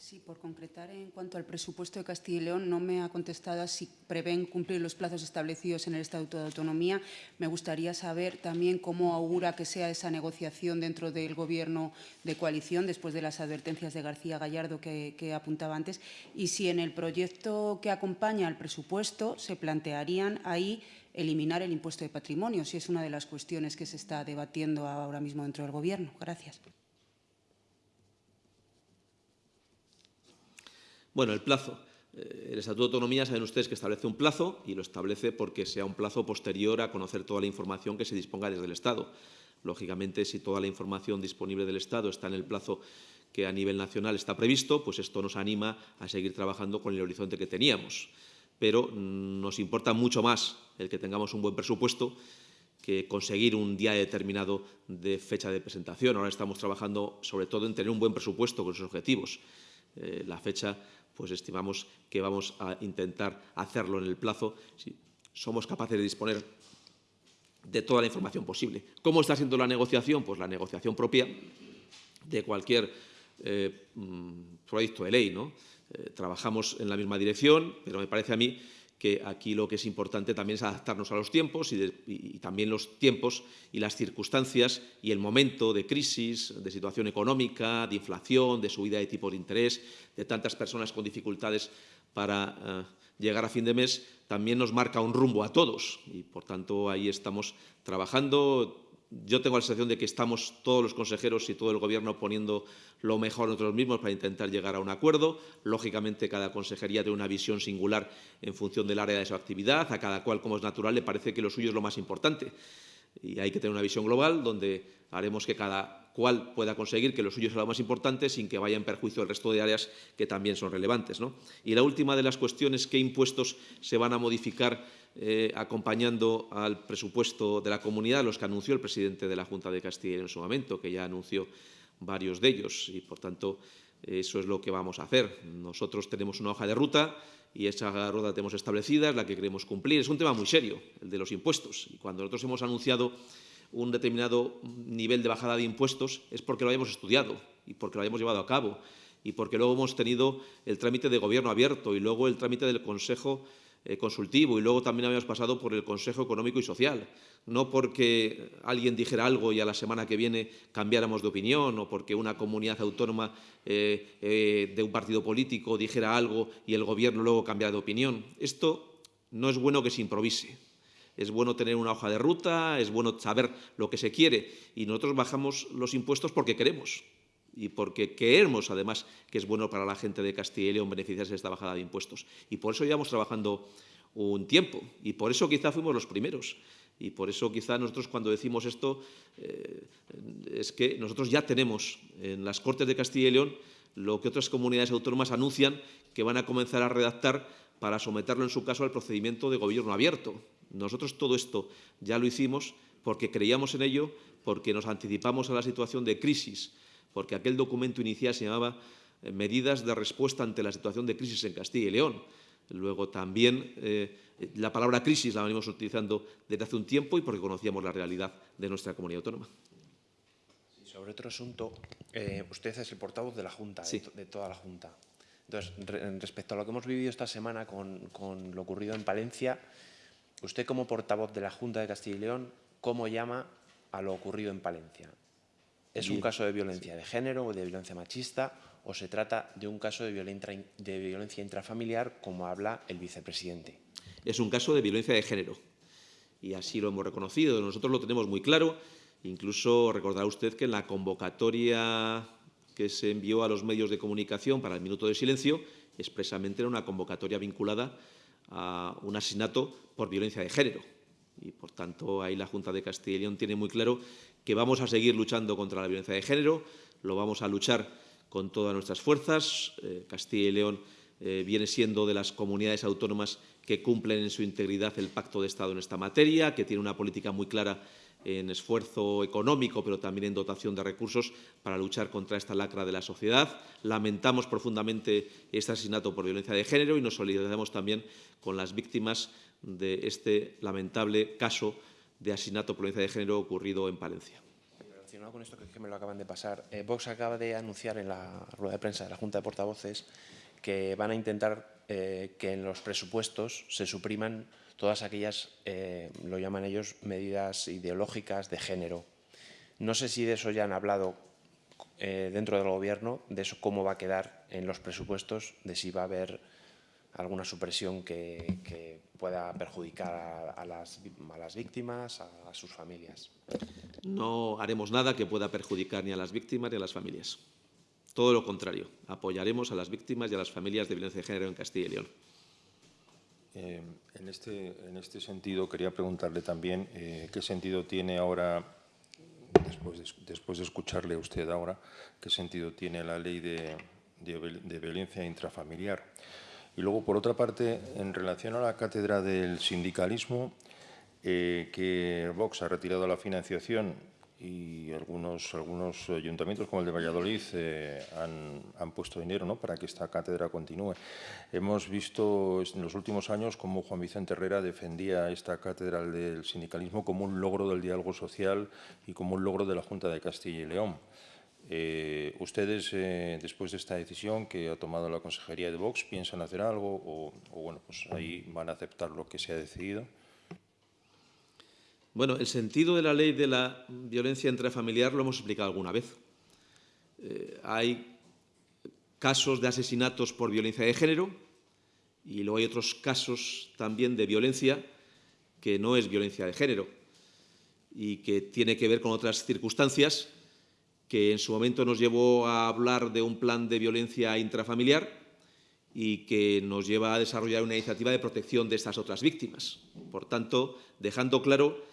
Sí, por concretar en cuanto al presupuesto de Castilla y León, no me ha contestado si prevén cumplir los plazos establecidos en el Estatuto de Autonomía. Me gustaría saber también cómo augura que sea esa negociación dentro del Gobierno de coalición, después de las advertencias de García Gallardo que, que apuntaba antes, y si en el proyecto que acompaña al presupuesto se plantearían ahí eliminar el impuesto de patrimonio, si es una de las cuestiones que se está debatiendo ahora mismo dentro del Gobierno. Gracias. Bueno, el plazo. Eh, el Estatuto de Autonomía, saben ustedes que establece un plazo y lo establece porque sea un plazo posterior a conocer toda la información que se disponga desde el Estado. Lógicamente, si toda la información disponible del Estado está en el plazo que a nivel nacional está previsto, pues esto nos anima a seguir trabajando con el horizonte que teníamos. Pero nos importa mucho más el que tengamos un buen presupuesto que conseguir un día determinado de fecha de presentación. Ahora estamos trabajando sobre todo en tener un buen presupuesto con esos objetivos. Eh, la fecha, pues estimamos que vamos a intentar hacerlo en el plazo si somos capaces de disponer de toda la información posible. ¿Cómo está siendo la negociación? Pues la negociación propia de cualquier eh, mm, proyecto de ley. ¿no? Eh, trabajamos en la misma dirección, pero me parece a mí que aquí lo que es importante también es adaptarnos a los tiempos y, también los tiempos y las circunstancias y el momento de crisis, de situación económica, de inflación, de subida de tipos de interés, de tantas personas con dificultades para eh, llegar a fin de mes, también nos marca un rumbo a todos. Y, por tanto, ahí estamos trabajando yo tengo la sensación de que estamos todos los consejeros y todo el Gobierno poniendo lo mejor nosotros mismos para intentar llegar a un acuerdo. Lógicamente, cada consejería tiene una visión singular en función del área de su actividad. A cada cual, como es natural, le parece que lo suyo es lo más importante. Y hay que tener una visión global donde haremos que cada cual pueda conseguir que lo suyo sea lo más importante sin que vaya en perjuicio el resto de áreas que también son relevantes. ¿no? Y la última de las cuestiones, ¿qué impuestos se van a modificar eh, acompañando al presupuesto de la comunidad, los que anunció el presidente de la Junta de Castilla en su momento, que ya anunció varios de ellos y, por tanto, eso es lo que vamos a hacer. Nosotros tenemos una hoja de ruta y esa ruta tenemos establecida, es la que queremos cumplir. Es un tema muy serio, el de los impuestos. Y cuando nosotros hemos anunciado un determinado nivel de bajada de impuestos es porque lo hayamos estudiado y porque lo hayamos llevado a cabo y porque luego hemos tenido el trámite de gobierno abierto y luego el trámite del Consejo consultivo y luego también habíamos pasado por el Consejo Económico y Social. No porque alguien dijera algo y a la semana que viene cambiáramos de opinión o porque una comunidad autónoma eh, eh, de un partido político dijera algo y el Gobierno luego cambiara de opinión. Esto no es bueno que se improvise. Es bueno tener una hoja de ruta, es bueno saber lo que se quiere y nosotros bajamos los impuestos porque queremos y porque queremos, además, que es bueno para la gente de Castilla y León beneficiarse de esta bajada de impuestos. Y por eso llevamos trabajando un tiempo y por eso quizá fuimos los primeros. Y por eso quizá nosotros cuando decimos esto eh, es que nosotros ya tenemos en las Cortes de Castilla y León lo que otras comunidades autónomas anuncian que van a comenzar a redactar para someterlo en su caso al procedimiento de gobierno abierto. Nosotros todo esto ya lo hicimos porque creíamos en ello, porque nos anticipamos a la situación de crisis porque aquel documento inicial se llamaba eh, Medidas de respuesta ante la situación de crisis en Castilla y León. Luego también eh, la palabra crisis la venimos utilizando desde hace un tiempo y porque conocíamos la realidad de nuestra comunidad autónoma. sobre otro asunto, eh, usted es el portavoz de la Junta, de, toda la Junta. Entonces, respecto a lo que hemos vivido esta semana con, con lo ocurrido en Palencia, usted como portavoz de la Junta de Castilla y León, ¿cómo llama a lo ocurrido en Palencia? ¿Es un caso de violencia de género o de violencia machista o se trata de un caso de violencia, intrafamiliar, como habla el vicepresidente? Es un caso de violencia de género y así lo hemos reconocido. Nosotros lo tenemos muy claro. Incluso recordará usted que en la convocatoria que se envió a los medios de comunicación para el minuto de silencio, expresamente era una convocatoria vinculada a un asesinato por violencia de género. Y, por tanto, ahí la Junta de Castilla y León tiene muy claro que vamos a seguir luchando contra la violencia de género, lo vamos a luchar con todas nuestras fuerzas. Eh, Castilla y León eh, viene siendo de las comunidades autónomas que cumplen en su integridad el pacto de Estado en esta materia, que tiene una política muy clara en esfuerzo económico, pero también en dotación de recursos para luchar contra esta lacra de la sociedad. Lamentamos profundamente este asesinato por violencia de género y nos solidarizamos también con las víctimas de este lamentable caso de asesinato por violencia de género ocurrido en Palencia. Relacionado con esto que, me lo acaban de pasar, eh, Vox acaba de anunciar en la rueda de prensa de la Junta de Portavoces que van a intentar eh, que en los presupuestos se supriman todas aquellas, eh, lo llaman ellos, medidas ideológicas de género. No sé si de eso ya han hablado dentro del Gobierno, de eso cómo va a quedar en los presupuestos, de si va a haber alguna supresión que, pueda perjudicar a, las, víctimas, a, sus familias. No haremos nada que pueda perjudicar ni a las víctimas ni a las familias. Todo lo contrario, apoyaremos a las víctimas y a las familias de violencia de género en Castilla y León. Eh, en, este, en, este, sentido, quería preguntarle también eh, qué sentido tiene ahora, después de, después de, escucharle a usted ahora, qué sentido tiene la ley de, de, de, violencia intrafamiliar. Y luego, por otra parte, en relación a la cátedra del sindicalismo, eh, que Vox ha retirado la financiación y algunos, algunos ayuntamientos como el de Valladolid eh, han, han, puesto dinero ¿no? para que esta cátedra continúe. Hemos visto en los últimos años cómo Juan Vicente Herrera defendía esta cátedra del sindicalismo como un logro del diálogo social y como un logro de la Junta de Castilla y León. Eh, ¿Ustedes, eh, después de esta decisión que ha tomado la Consejería de Vox, piensan hacer algo o, bueno, pues ahí van a aceptar lo que se ha decidido? Bueno, el sentido de la ley de la violencia intrafamiliar lo hemos explicado alguna vez. Eh, hay casos de asesinatos por violencia de género y luego hay otros casos también de violencia que no es violencia de género y que tiene que ver con otras circunstancias que en su momento nos llevó a hablar de un plan de violencia intrafamiliar y que nos lleva a desarrollar una iniciativa de protección de estas otras víctimas. Por tanto, dejando claro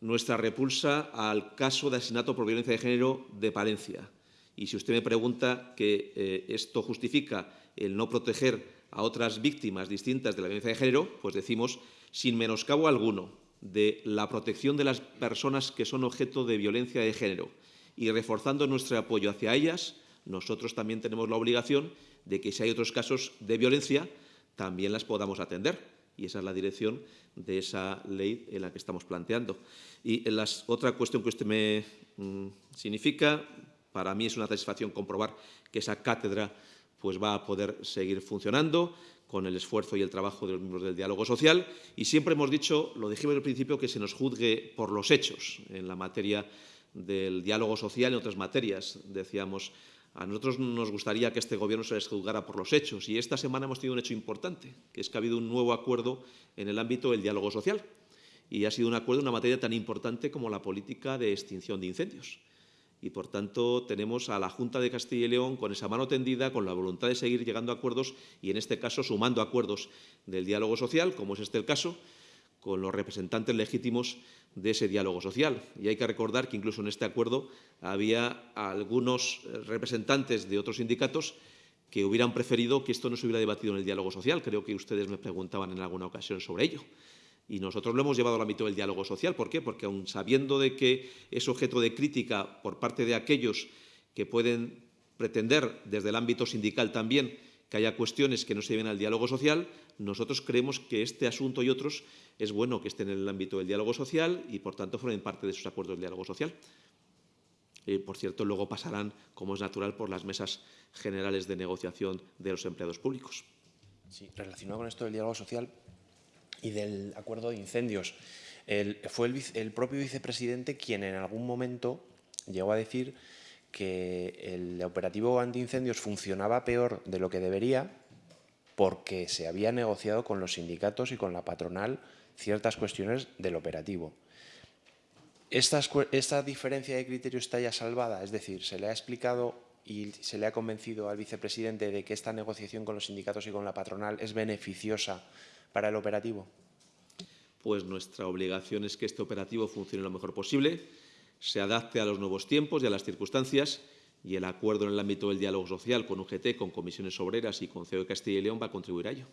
nuestra repulsa al caso de asesinato por violencia de género de Palencia. Y si usted me pregunta que eh, esto justifica el no proteger a otras víctimas distintas de la violencia de género, pues decimos, sin menoscabo alguno, de la protección de las personas que son objeto de violencia de género y reforzando nuestro apoyo hacia ellas, nosotros también tenemos la obligación de que si hay otros casos de violencia, también las podamos atender. Y esa es la dirección de esa ley en la que estamos planteando. Y la otra cuestión que usted me mmm, significa, para mí es una satisfacción comprobar que esa cátedra pues, va a poder seguir funcionando con el esfuerzo y el trabajo de los miembros del diálogo social. Y siempre hemos dicho, lo dijimos al principio, que se nos juzgue por los hechos en la materia del diálogo social en otras materias. Decíamos, a nosotros nos gustaría que este Gobierno se les juzgara por los hechos y esta semana hemos tenido un hecho importante, que es que ha habido un nuevo acuerdo en el ámbito del diálogo social y ha sido un acuerdo en una materia tan importante como la política de extinción de incendios. Y, por tanto, tenemos a la Junta de Castilla y León con esa mano tendida, con la voluntad de seguir llegando a acuerdos y, en este caso, sumando acuerdos del diálogo social, como es este el caso, con los representantes legítimos de ese diálogo social. Y hay que recordar que incluso en este acuerdo había algunos representantes de otros sindicatos que hubieran preferido que esto no se hubiera debatido en el diálogo social. Creo que ustedes me preguntaban en alguna ocasión sobre ello. Y nosotros lo hemos llevado al ámbito del diálogo social. ¿Por qué? Porque aun sabiendo de que es objeto de crítica por parte de aquellos que pueden pretender desde el ámbito sindical también que haya cuestiones que no se lleven al diálogo social, nosotros creemos que este asunto y otros es bueno que estén en el ámbito del diálogo social y, por tanto, formen parte de sus acuerdos de diálogo social. Y, por cierto, luego pasarán, como es natural, por las mesas generales de negociación de los empleados públicos. Sí, relacionado con esto del diálogo social y del acuerdo de incendios, fue el, el propio vicepresidente quien en algún momento llegó a decir que el operativo antiincendios funcionaba peor de lo que debería porque se había negociado con los sindicatos y con la patronal ciertas cuestiones del operativo. Esta, diferencia de criterio está ya salvada, es decir, se le ha explicado y se le ha convencido al vicepresidente de que esta negociación con los sindicatos y con la patronal es beneficiosa para el operativo. Pues nuestra obligación es que este operativo funcione lo mejor posible, se adapte a los nuevos tiempos y a las circunstancias y el acuerdo en el ámbito del diálogo social con UGT, con comisiones obreras y con CEO de Castilla y León va a contribuir a ello.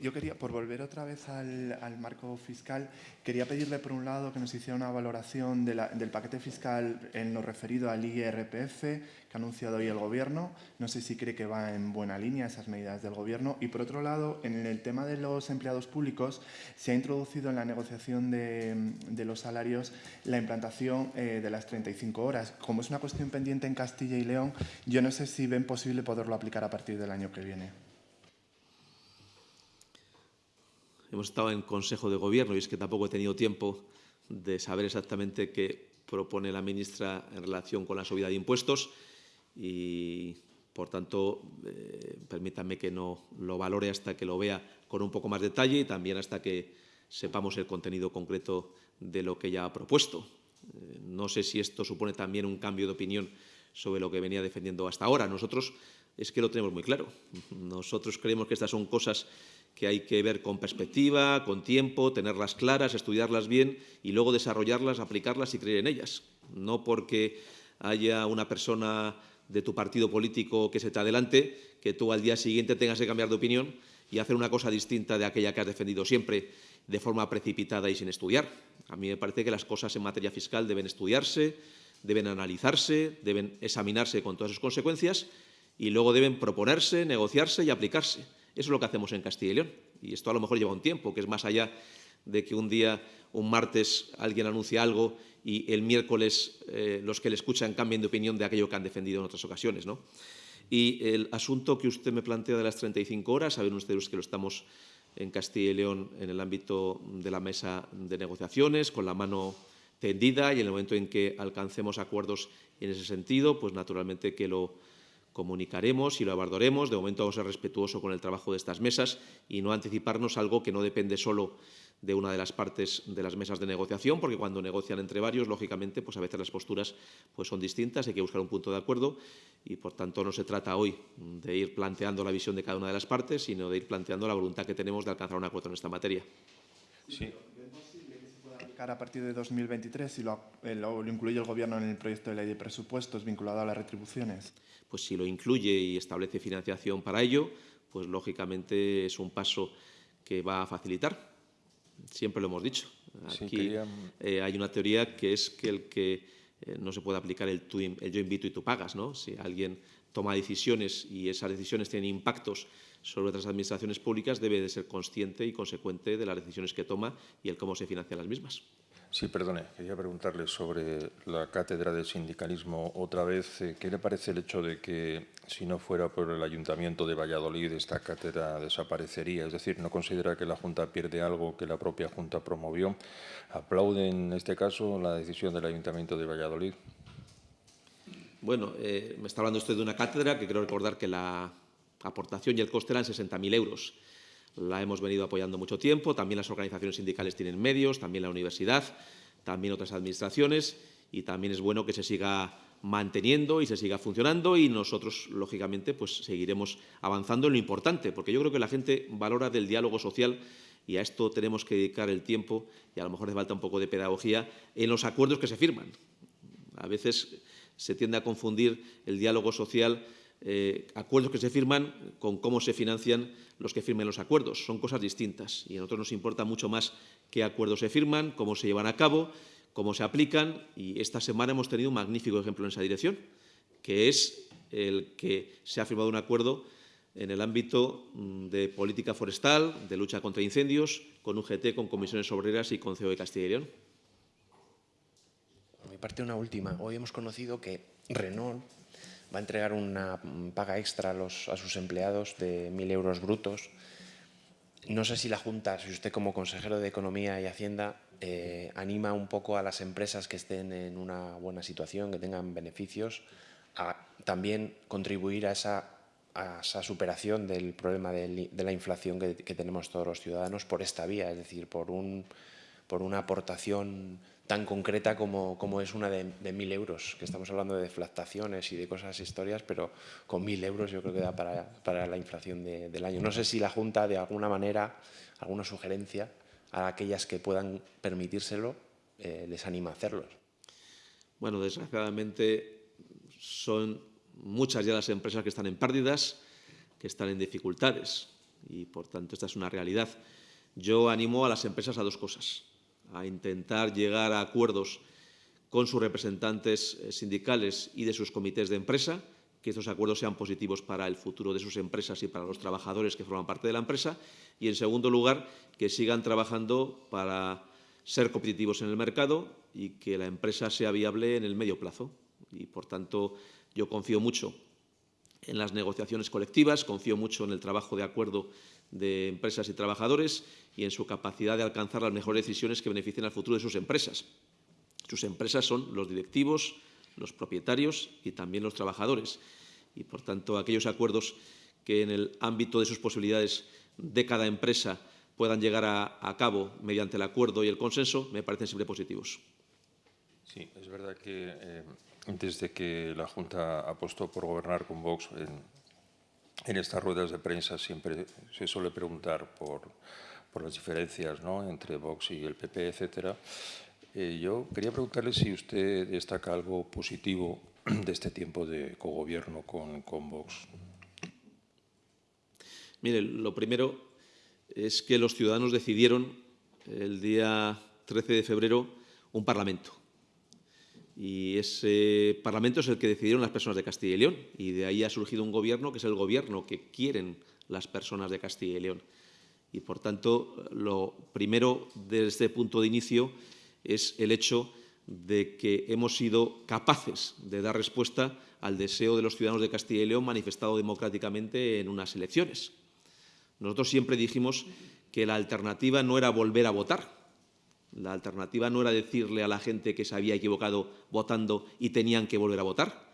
Yo quería, por volver otra vez al, marco fiscal, quería pedirle, por un lado, que nos hiciera una valoración del paquete fiscal en lo referido al IRPF que ha anunciado hoy el Gobierno. No sé si cree que va en buena línea esas medidas del Gobierno. Y, por otro lado, en el tema de los empleados públicos, se ha introducido en la negociación de, de los salarios la implantación eh, de las 35 horas. Como es una cuestión pendiente en Castilla y León, yo no sé si ven posible poderlo aplicar a partir del año que viene. Hemos estado en Consejo de Gobierno y es que tampoco he tenido tiempo de saber exactamente qué propone la ministra en relación con la subida de impuestos y, por tanto, eh, permítanme que no lo valore hasta que lo vea con un poco más de detalle y también hasta que sepamos el contenido concreto de lo que ella ha propuesto. Eh, No sé si esto supone también un cambio de opinión sobre lo que venía defendiendo hasta ahora. Nosotros es que lo tenemos muy claro. Nosotros creemos que estas son cosas que hay que ver con perspectiva, con tiempo, tenerlas claras, estudiarlas bien y luego desarrollarlas, aplicarlas y creer en ellas. No porque haya una persona de tu partido político que se te adelante, que tú al día siguiente tengas que cambiar de opinión y hacer una cosa distinta de aquella que has defendido siempre de forma precipitada y sin estudiar. A mí me parece que las cosas en materia fiscal deben estudiarse, deben analizarse, deben examinarse con todas sus consecuencias y luego deben proponerse, negociarse y aplicarse. Eso es lo que hacemos en Castilla y León. Y esto a lo mejor lleva un tiempo, que es más allá de que un día, un martes, alguien anuncia algo y el miércoles eh, los que le escuchan cambien de opinión de aquello que han defendido en otras ocasiones. ¿no? Y el asunto que usted me plantea de las 35 horas, saben ustedes que lo estamos en Castilla y León en el ámbito de la mesa de negociaciones, con la mano tendida y en el momento en que alcancemos acuerdos en ese sentido, pues naturalmente que lo comunicaremos y lo abordaremos. De momento vamos a ser respetuosos con el trabajo de estas mesas y no anticiparnos algo que no depende solo de una de las partes de las mesas de negociación, porque cuando negocian entre varios, lógicamente, pues a veces las posturas pues son distintas, hay que buscar un punto de acuerdo y, por tanto, no se trata hoy de ir planteando la visión de cada una de las partes, sino de ir planteando la voluntad que tenemos de alcanzar un acuerdo en esta materia. Sí. A partir de 2023 si lo, eh, lo, lo, incluye el Gobierno en el proyecto de ley de presupuestos vinculado a las retribuciones? Pues si lo incluye y establece financiación para ello, pues lógicamente es un paso que va a facilitar siempre lo hemos dicho. Aquí sí, eh, hay una teoría que es que el que eh, no se puede aplicar el, tú, el, yo invito y tú pagas. ¿no? Si alguien toma decisiones y esas decisiones tienen impactos sobre otras administraciones públicas, debe de ser consciente y consecuente de las decisiones que toma y el cómo se financian las mismas. Sí, perdone, quería preguntarle sobre la cátedra de sindicalismo otra vez. Eh, ¿Qué le parece el hecho de que, si no fuera por el Ayuntamiento de Valladolid, esta cátedra desaparecería? Es decir, ¿no considera que la Junta pierde algo que la propia Junta promovió? ¿Aplaude en este caso la decisión del Ayuntamiento de Valladolid? Bueno, eh, me está hablando usted de una cátedra que creo recordar que la aportación y el coste eran 60.000 euros la hemos venido apoyando mucho tiempo, también las organizaciones sindicales tienen medios, también la universidad, también otras administraciones y también es bueno que se siga manteniendo y se siga funcionando y nosotros, lógicamente, pues seguiremos avanzando en lo importante, porque yo creo que la gente valora del diálogo social y a esto tenemos que dedicar el tiempo y a lo mejor hace falta un poco de pedagogía en los acuerdos que se firman. A veces se tiende a confundir el diálogo social eh, acuerdos que se firman con cómo se financian los que firmen los acuerdos. Son cosas distintas y a nosotros nos importa mucho más qué acuerdos se firman, cómo se llevan a cabo, cómo se aplican y esta semana hemos tenido un magnífico ejemplo en esa dirección, que es el que se ha firmado un acuerdo en el ámbito mm, de política forestal, de lucha contra incendios, con UGT, con comisiones obreras y con CEO de Castilla y León. Por mi parte, una última. Hoy hemos conocido que Renault va a entregar una paga extra a, los, a sus empleados de 1.000 euros brutos. No sé si la Junta, si usted como consejero de Economía y Hacienda, eh, anima un poco a las empresas que estén en una buena situación, que tengan beneficios, a también contribuir a esa, a esa superación del problema de, de la inflación que, que, tenemos todos los ciudadanos por esta vía, es decir, por, un, por una aportación tan concreta como, como es una de, mil euros, que estamos hablando de deflactaciones y de cosas historias, pero con mil euros yo creo que da para, para la inflación de, del año. No sé si la Junta, de alguna manera, alguna sugerencia a aquellas que puedan permitírselo, eh, les anima a hacerlo. Bueno, desgraciadamente son muchas ya las empresas que están en pérdidas, que están en dificultades y, por tanto, esta es una realidad. Yo animo a las empresas a dos cosas a intentar llegar a acuerdos con sus representantes eh, sindicales y de sus comités de empresa, que estos acuerdos sean positivos para el futuro de sus empresas y para los trabajadores que forman parte de la empresa. Y, en segundo lugar, que sigan trabajando para ser competitivos en el mercado y que la empresa sea viable en el medio plazo. Y, por tanto, yo confío mucho en las negociaciones colectivas, confío mucho en el trabajo de acuerdo de empresas y trabajadores y en su capacidad de alcanzar las mejores decisiones que beneficien al futuro de sus empresas. Sus empresas son los directivos, los propietarios y también los trabajadores. Y, por tanto, aquellos acuerdos que en el ámbito de sus posibilidades de cada empresa puedan llegar a, a cabo mediante el acuerdo y el consenso me parecen siempre positivos. Sí, es verdad que eh, desde que la Junta apostó por gobernar con Vox, en, en estas ruedas de prensa siempre se suele preguntar por, por las diferencias ¿no? entre Vox y el PP, etcétera. Eh, yo quería preguntarle si usted destaca algo positivo de este tiempo de cogobierno con, con Vox. Mire, lo primero es que los ciudadanos decidieron el día 13 de febrero un Parlamento. Y ese Parlamento es el que decidieron las personas de Castilla y León. Y de ahí ha surgido un gobierno que es el gobierno que quieren las personas de Castilla y León. Y, por tanto, lo primero desde este punto de inicio es el hecho de que hemos sido capaces de dar respuesta al deseo de los ciudadanos de Castilla y León manifestado democráticamente en unas elecciones. Nosotros siempre dijimos que la alternativa no era volver a votar, la alternativa no era decirle a la gente que se había equivocado votando y tenían que volver a votar.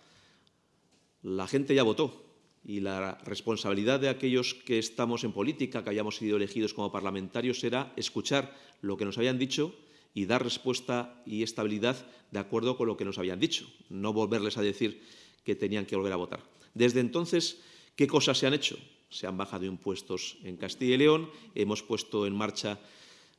La gente ya votó y la responsabilidad de aquellos que estamos en política, que hayamos sido elegidos como parlamentarios, era escuchar lo que nos habían dicho y dar respuesta y estabilidad de acuerdo con lo que nos habían dicho, no volverles a decir que tenían que volver a votar. Desde entonces, ¿qué cosas se han hecho? Se han bajado impuestos en Castilla y León, hemos puesto en marcha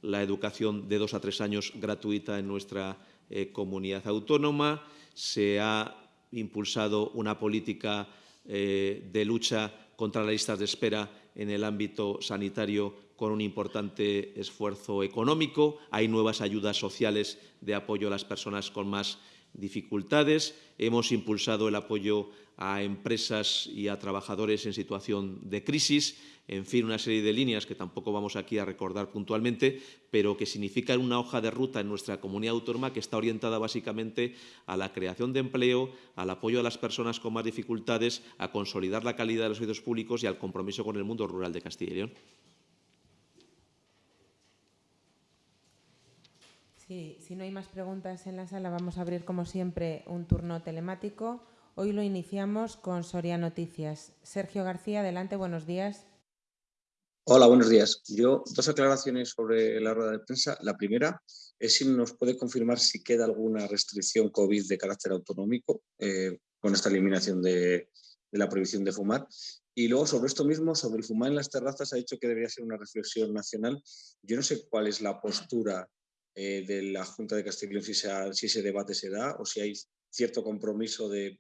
la educación de dos a tres años gratuita en nuestra eh, comunidad autónoma, se ha impulsado una política eh, de lucha contra las listas de espera en el ámbito sanitario con un importante esfuerzo económico. Hay nuevas ayudas sociales de apoyo a las personas con más dificultades. Hemos impulsado el apoyo a empresas y a trabajadores en situación de crisis. En fin, una serie de líneas que tampoco vamos aquí a recordar puntualmente, pero que significan una hoja de ruta en nuestra comunidad autónoma que está orientada básicamente a la creación de empleo, al apoyo a las personas con más dificultades, a consolidar la calidad de los servicios públicos y al compromiso con el mundo rural de Castilla y León. Si no hay más preguntas en la sala, vamos a abrir como siempre un turno telemático. Hoy lo iniciamos con Soria Noticias. Sergio García, adelante, buenos días. Hola, buenos días. Yo, dos aclaraciones sobre la rueda de prensa. La primera es si nos puede confirmar si queda alguna restricción COVID de carácter autonómico eh, con esta eliminación de, la prohibición de fumar. Y luego sobre esto mismo, sobre el fumar en las terrazas, ha dicho que debería ser una reflexión nacional. Yo no sé cuál es la postura eh, de la Junta de León si, si, ese debate se da o si hay cierto compromiso de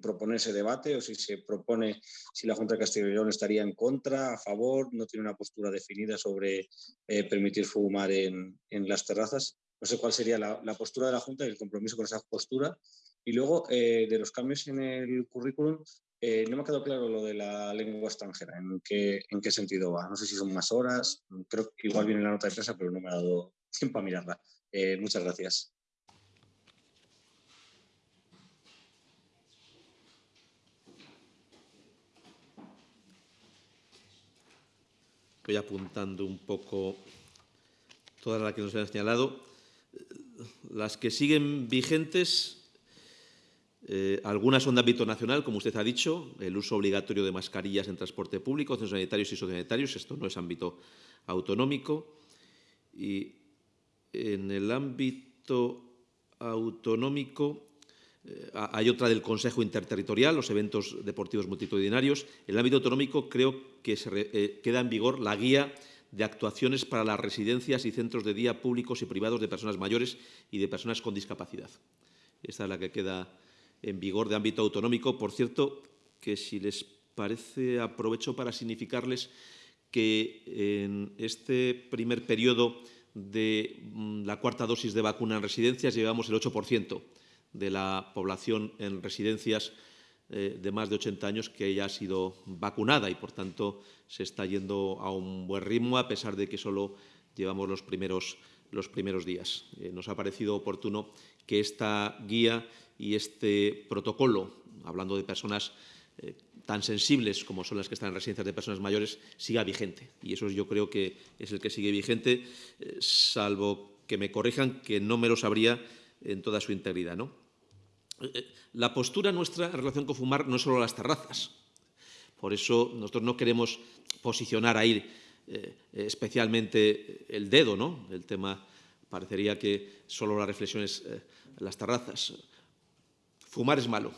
proponer ese debate o si se propone si la Junta de Castilla y León estaría en contra, a favor, no tiene una postura definida sobre eh, permitir fumar en, en, las terrazas. No sé cuál sería la, la, postura de la Junta y el compromiso con esa postura. Y luego, eh, de los cambios en el currículum, eh, no me ha quedado claro lo de la lengua extranjera, ¿en qué, en qué sentido va. No sé si son más horas, creo que igual viene la nota de prensa, pero no me ha dado tiempo a mirarla. Eh, muchas gracias. Voy apuntando un poco todas las que nos han señalado. Las que siguen vigentes, eh, algunas son de ámbito nacional, como usted ha dicho, el uso obligatorio de mascarillas en transporte público, centros sanitarios y sociosanitarios, esto no es ámbito autonómico. Y en el ámbito autonómico eh, hay otra del Consejo Interterritorial, los eventos deportivos multitudinarios. En el ámbito autonómico creo que se eh, queda en vigor la guía de actuaciones para las residencias y centros de día públicos y privados de personas mayores y de personas con discapacidad. Esta es la que queda en vigor de ámbito autonómico. Por cierto, que si les parece, aprovecho para significarles que en este primer periodo de mm, la cuarta dosis de vacuna en residencias, llevamos el 8% de la población en residencias eh, de más de 80 años que ya ha sido vacunada y, por tanto, se está yendo a un buen ritmo, a pesar de que solo llevamos los primeros, los primeros días. Eh, nos ha parecido oportuno que esta guía y este protocolo, hablando de personas eh, tan sensibles como son las que están en residencias de personas mayores, siga vigente. Y eso yo creo que es el que sigue vigente, salvo que me corrijan, que no me lo sabría en toda su integridad. ¿no? Eh, eh, la postura nuestra en relación con fumar no es solo las terrazas. Por eso nosotros no queremos posicionar ahí eh, especialmente el dedo, ¿no? El tema parecería que solo la reflexión es las terrazas. Fumar es malo.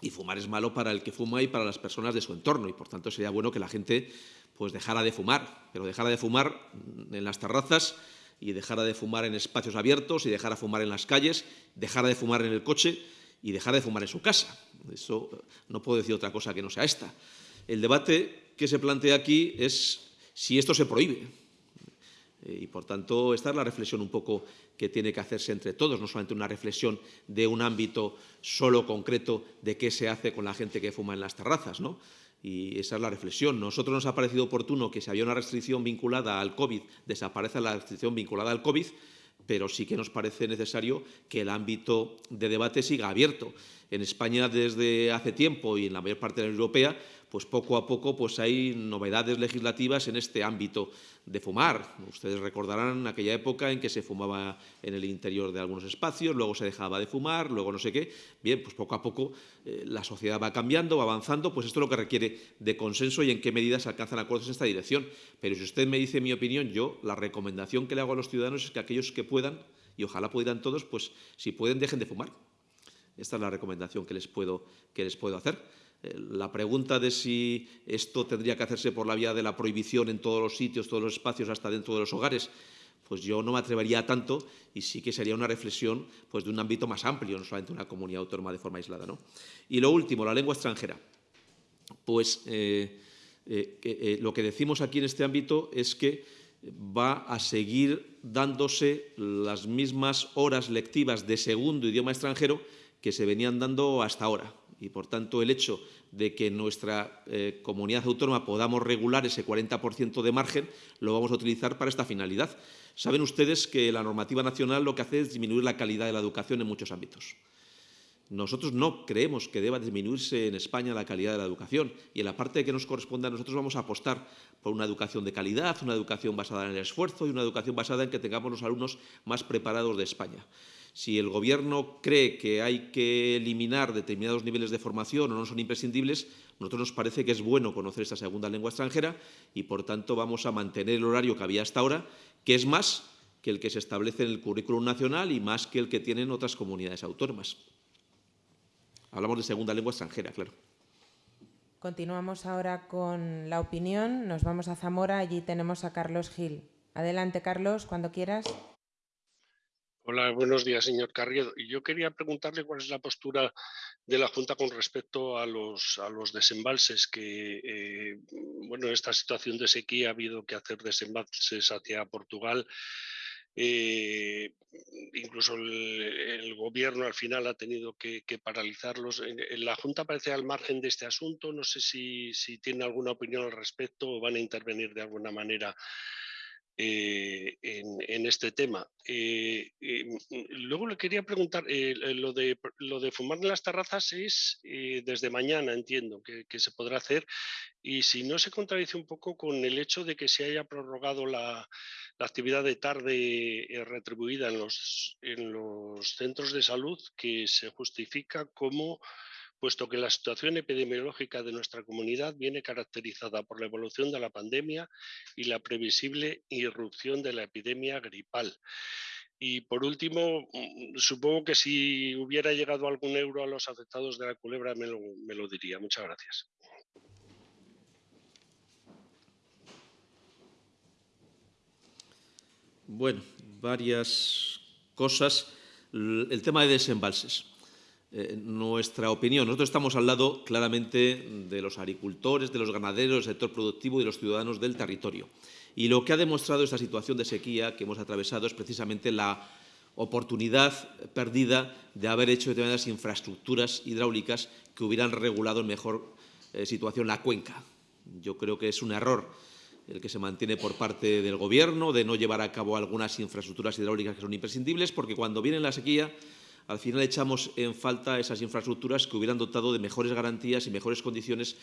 Y fumar es malo para el que fuma y para las personas de su entorno. Y, por tanto, sería bueno que la gente pues, dejara de fumar. Pero dejara de fumar en las terrazas y dejara de fumar en espacios abiertos y dejara de fumar en las calles, dejara de fumar en el coche y dejara de fumar en su casa. Eso no puedo decir otra cosa que no sea esta. El debate que se plantea aquí es si esto se prohíbe. Eh, y, por tanto, esta es la reflexión un poco que tiene que hacerse entre todos, no solamente una reflexión de un ámbito solo concreto de qué se hace con la gente que fuma en las terrazas, ¿no? Y esa es la reflexión. Nosotros nos ha parecido oportuno que si había una restricción vinculada al COVID, desaparezca la restricción vinculada al COVID, pero sí que nos parece necesario que el ámbito de debate siga abierto. En España desde hace tiempo y en la mayor parte de la Unión Europea pues poco a poco pues hay novedades legislativas en este ámbito de fumar. Ustedes recordarán aquella época en que se fumaba en el interior de algunos espacios, luego se dejaba de fumar, luego no sé qué. Bien, pues poco a poco eh, la sociedad va cambiando, va avanzando, pues esto es lo que requiere de consenso y en qué medidas se alcanzan acuerdos en esta dirección. Pero si usted me dice mi opinión, yo la recomendación que le hago a los ciudadanos es que aquellos que puedan, y ojalá puedan todos, pues si pueden dejen de fumar. Esta es la recomendación que les puedo, que les puedo hacer. Eh, la pregunta de si esto tendría que hacerse por la vía de la prohibición en todos los sitios, todos los espacios, hasta dentro de los hogares, pues yo no me atrevería a tanto y sí que sería una reflexión pues, de un ámbito más amplio, no solamente una comunidad autónoma de forma aislada. ¿no? Y lo último, la lengua extranjera. Pues eh, eh, lo que decimos aquí en este ámbito es que va a seguir dándose las mismas horas lectivas de segundo idioma extranjero que se venían dando hasta ahora y, por tanto, el hecho de que en nuestra eh, comunidad autónoma podamos regular ese 40% de margen, lo vamos a utilizar para esta finalidad. Saben ustedes que la normativa nacional lo que hace es disminuir la calidad de la educación en muchos ámbitos. Nosotros no creemos que deba disminuirse en España la calidad de la educación y en la parte que nos corresponde a nosotros vamos a apostar por una educación de calidad, una educación basada en el esfuerzo y una educación basada en que tengamos los alumnos más preparados de España. Si el Gobierno cree que hay que eliminar determinados niveles de formación o no son imprescindibles, nosotros nos parece que es bueno conocer esta segunda lengua extranjera y, por tanto, vamos a mantener el horario que había hasta ahora, que es más que el que se establece en el currículum nacional y más que el que tienen otras comunidades autónomas. Hablamos de segunda lengua extranjera, claro. Continuamos ahora con la opinión. Nos vamos a Zamora. Allí tenemos a Carlos Gil. Adelante, Carlos, cuando quieras. Hola, buenos días, señor Carriedo. Yo quería preguntarle cuál es la postura de la Junta con respecto a los, a desembalses, que, eh, bueno, esta situación de sequía ha habido que hacer desembalses hacia Portugal. Eh, incluso el, gobierno al final ha tenido que, paralizarlos. La Junta parece al margen de este asunto. No sé si tiene alguna opinión al respecto o van a intervenir de alguna manera eh, en, este tema. Eh, eh, luego le quería preguntar, lo, de, lo de fumar en las terrazas es desde mañana, entiendo, que, se podrá hacer, y si no se contradice un poco con el hecho de que se haya prorrogado la, la actividad de tarde retribuida en los, en los centros de salud, que se justifica como puesto que la situación epidemiológica de nuestra comunidad viene caracterizada por la evolución de la pandemia y la previsible irrupción de la epidemia gripal. Y por último, mm, supongo que si hubiera llegado algún euro a los afectados de la culebra me lo, diría. Muchas gracias. Bueno, varias cosas. El tema de desembalses. Eh, nuestra opinión. Nosotros estamos al lado claramente de los agricultores, de los ganaderos, del sector productivo y de los ciudadanos del territorio. Y lo que ha demostrado esta situación de sequía que hemos atravesado es precisamente la oportunidad perdida de haber hecho determinadas infraestructuras hidráulicas que hubieran regulado en mejor eh, situación la cuenca. Yo creo que es un error el que se mantiene por parte del Gobierno de no llevar a cabo algunas infraestructuras hidráulicas que son imprescindibles, porque cuando viene la sequía al final echamos en falta esas infraestructuras que hubieran dotado de mejores garantías y mejores condiciones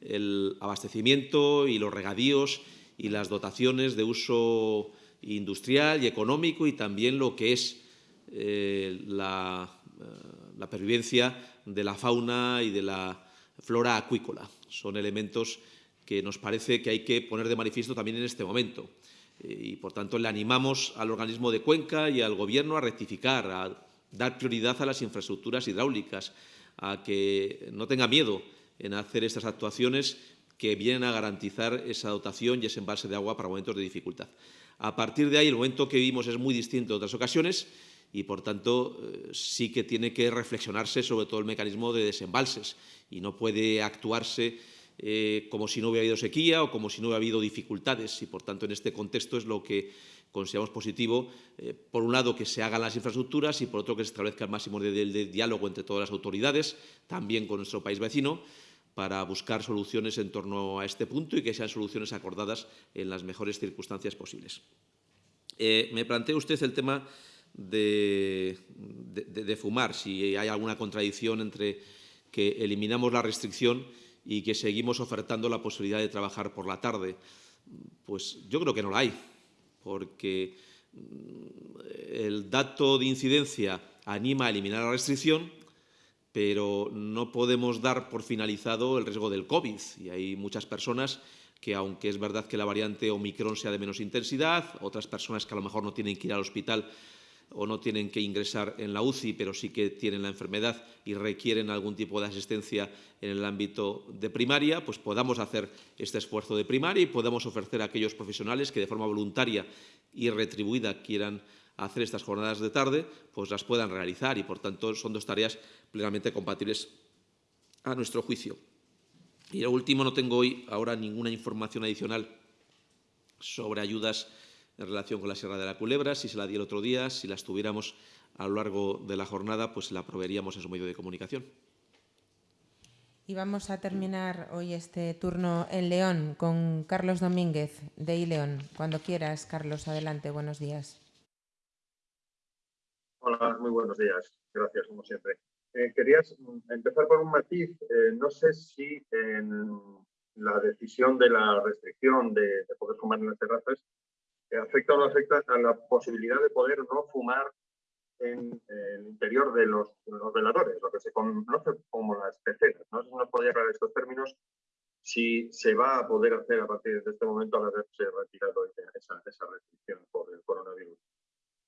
el abastecimiento y los regadíos y las dotaciones de uso industrial y económico y también lo que es eh, la, eh, la pervivencia de la fauna y de la flora acuícola. Son elementos que nos parece que hay que poner de manifiesto también en este momento. Eh, y, por tanto, le animamos al organismo de Cuenca y al Gobierno a rectificar, a dar prioridad a las infraestructuras hidráulicas, a que no tenga miedo en hacer estas actuaciones que vienen a garantizar esa dotación y ese embalse de agua para momentos de dificultad. A partir de ahí, el momento que vivimos es muy distinto de otras ocasiones y, por tanto, eh, sí que tiene que reflexionarse sobre todo el mecanismo de desembalses y no puede actuarse eh, como si no hubiera habido sequía o como si no hubiera habido dificultades y, por tanto, en este contexto es lo que consideramos positivo, eh, por un lado, que se hagan las infraestructuras y, por otro, que se establezca el máximo de, de diálogo entre todas las autoridades, también con nuestro país vecino, para buscar soluciones en torno a este punto y que sean soluciones acordadas en las mejores circunstancias posibles. Eh, me plantea usted el tema de, de, de, fumar, si hay alguna contradicción entre que eliminamos la restricción y que seguimos ofertando la posibilidad de trabajar por la tarde. Pues yo creo que no la hay, porque mm, el dato de incidencia anima a eliminar la restricción, pero no podemos dar por finalizado el riesgo del COVID. Y hay muchas personas que, aunque es verdad que la variante Omicron sea de menos intensidad, otras personas que a lo mejor no tienen que ir al hospital o no tienen que ingresar en la UCI, pero sí que tienen la enfermedad y requieren algún tipo de asistencia en el ámbito de primaria, pues podamos hacer este esfuerzo de primaria y podamos ofrecer a aquellos profesionales que de forma voluntaria y retribuida quieran hacer estas jornadas de tarde, pues las puedan realizar y, por tanto, son dos tareas plenamente compatibles a nuestro juicio. Y lo último, no tengo hoy ahora ninguna información adicional sobre ayudas en relación con la Sierra de la Culebra. Si se la di el otro día, si las tuviéramos a lo largo de la jornada, pues la proveeríamos en su medio de comunicación. Y vamos a terminar hoy este turno en León con Carlos Domínguez, de ILEON. Cuando quieras, Carlos, adelante. Buenos días. Hola, muy buenos días. Gracias, como siempre. Eh, querías empezar por un matiz. Eh, no sé si en la decisión de la restricción de, de poder fumar en las terrazas afecta o no afecta a la posibilidad de poder no fumar en, el interior de los, los, veladores, lo que se conoce como las peceras. No sé si nos podría aclarar estos términos, si se va a poder hacer a partir de este momento al haberse retirado esa, esa restricción por el coronavirus.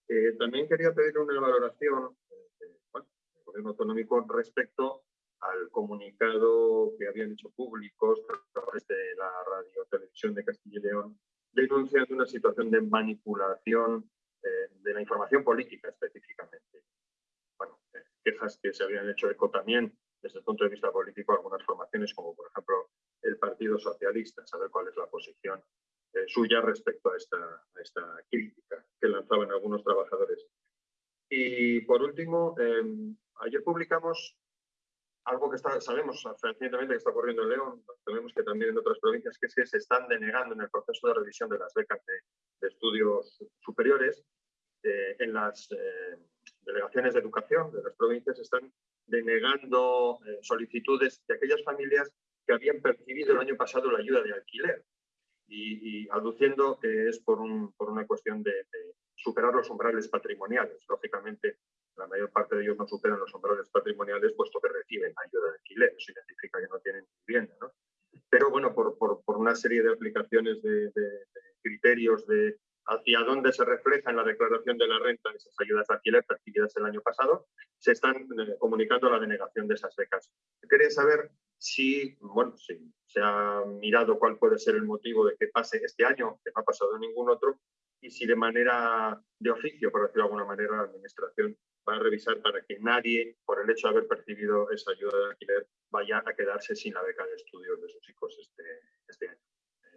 Eh, también quería pedir una valoración eh, bueno, del Gobierno autonómico respecto al comunicado que habían hecho públicos a través de la radio televisión de Castilla y León, denunciando una situación de manipulación eh, de la información política específicamente. Bueno, eh, quejas que se habían hecho eco también desde el punto de vista político algunas formaciones, como por ejemplo el Partido Socialista, saber cuál es la posición eh, suya respecto a esta, a esta, crítica que lanzaban algunos trabajadores. Y por último, eh, ayer publicamos algo que está, sabemos recientemente que está ocurriendo en León, sabemos que también en otras provincias, que es que se están denegando en el proceso de revisión de las becas de, de estudios superiores, eh, en las eh, delegaciones de educación de las provincias están denegando eh, solicitudes de aquellas familias que habían percibido el año pasado la ayuda de alquiler y, y aduciendo que es por, un, por una cuestión de, de, superar los umbrales patrimoniales. Lógicamente, la mayor parte de ellos no superan los umbrales patrimoniales, puesto que reciben ayuda de alquiler. Eso significa que no tienen vivienda. ¿no? Pero bueno, por, por, por, una serie de aplicaciones de, de, de, criterios de hacia dónde se refleja en la declaración de la renta esas ayudas de alquiler percibidas el año pasado, se están eh, comunicando la denegación de esas becas. Quería saber si, bueno, si se ha mirado cuál puede ser el motivo de que pase este año, que no ha pasado ningún otro, y si de manera de oficio, por decirlo de alguna manera, la Administración va a revisar para que nadie, por el hecho de haber percibido esa ayuda de alquiler, vaya a quedarse sin la beca de estudios de sus hijos este, este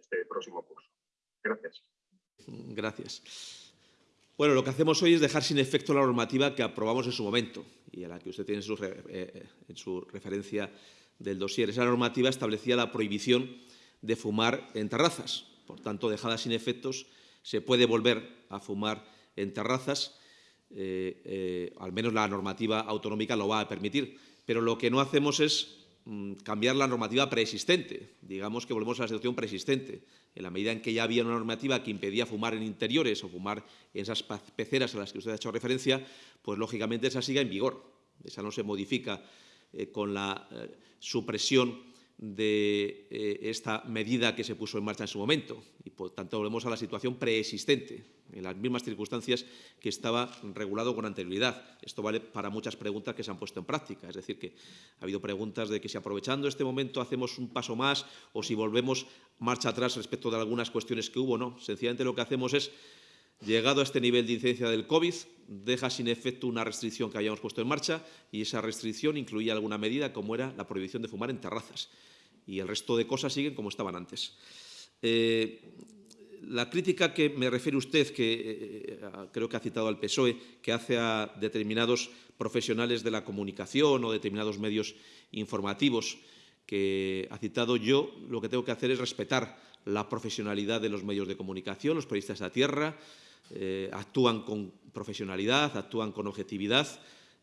este próximo curso. Gracias. Gracias. Bueno, lo que hacemos hoy es dejar sin efecto la normativa que aprobamos en su momento y a la que usted tiene en su, eh, su referencia del dossier. Esa normativa establecía la prohibición de fumar en terrazas. Por tanto, dejada sin efectos, se puede volver a fumar en terrazas. Eh, eh, al menos la normativa autonómica lo va a permitir. Pero lo que no hacemos es mmm, cambiar la normativa preexistente. Digamos que volvemos a la situación preexistente. En la medida en que ya había una normativa que impedía fumar en interiores o fumar en esas peceras a las que usted ha hecho referencia, pues lógicamente esa siga en vigor. Esa no se modifica eh, con la supresión de eh, esta medida que se puso en marcha en su momento y, por tanto, volvemos a la situación preexistente, en las mismas circunstancias que estaba regulado con anterioridad. Esto vale para muchas preguntas que se han puesto en práctica. Es decir, que ha habido preguntas de que si aprovechando este momento hacemos un paso más o si volvemos marcha atrás respecto de algunas cuestiones que hubo. No, sencillamente lo que hacemos es Llegado a este nivel de incidencia del COVID, deja sin efecto una restricción que habíamos puesto en marcha y esa restricción incluía alguna medida como era la prohibición de fumar en terrazas. Y el resto de cosas siguen como estaban antes. Eh, la crítica que me refiere usted, que eh, creo que ha citado al PSOE, que hace a determinados profesionales de la comunicación o determinados medios informativos que ha citado yo, lo que tengo que hacer es respetar la profesionalidad de los medios de comunicación, los periodistas de la tierra, eh, actúan con profesionalidad, actúan con objetividad.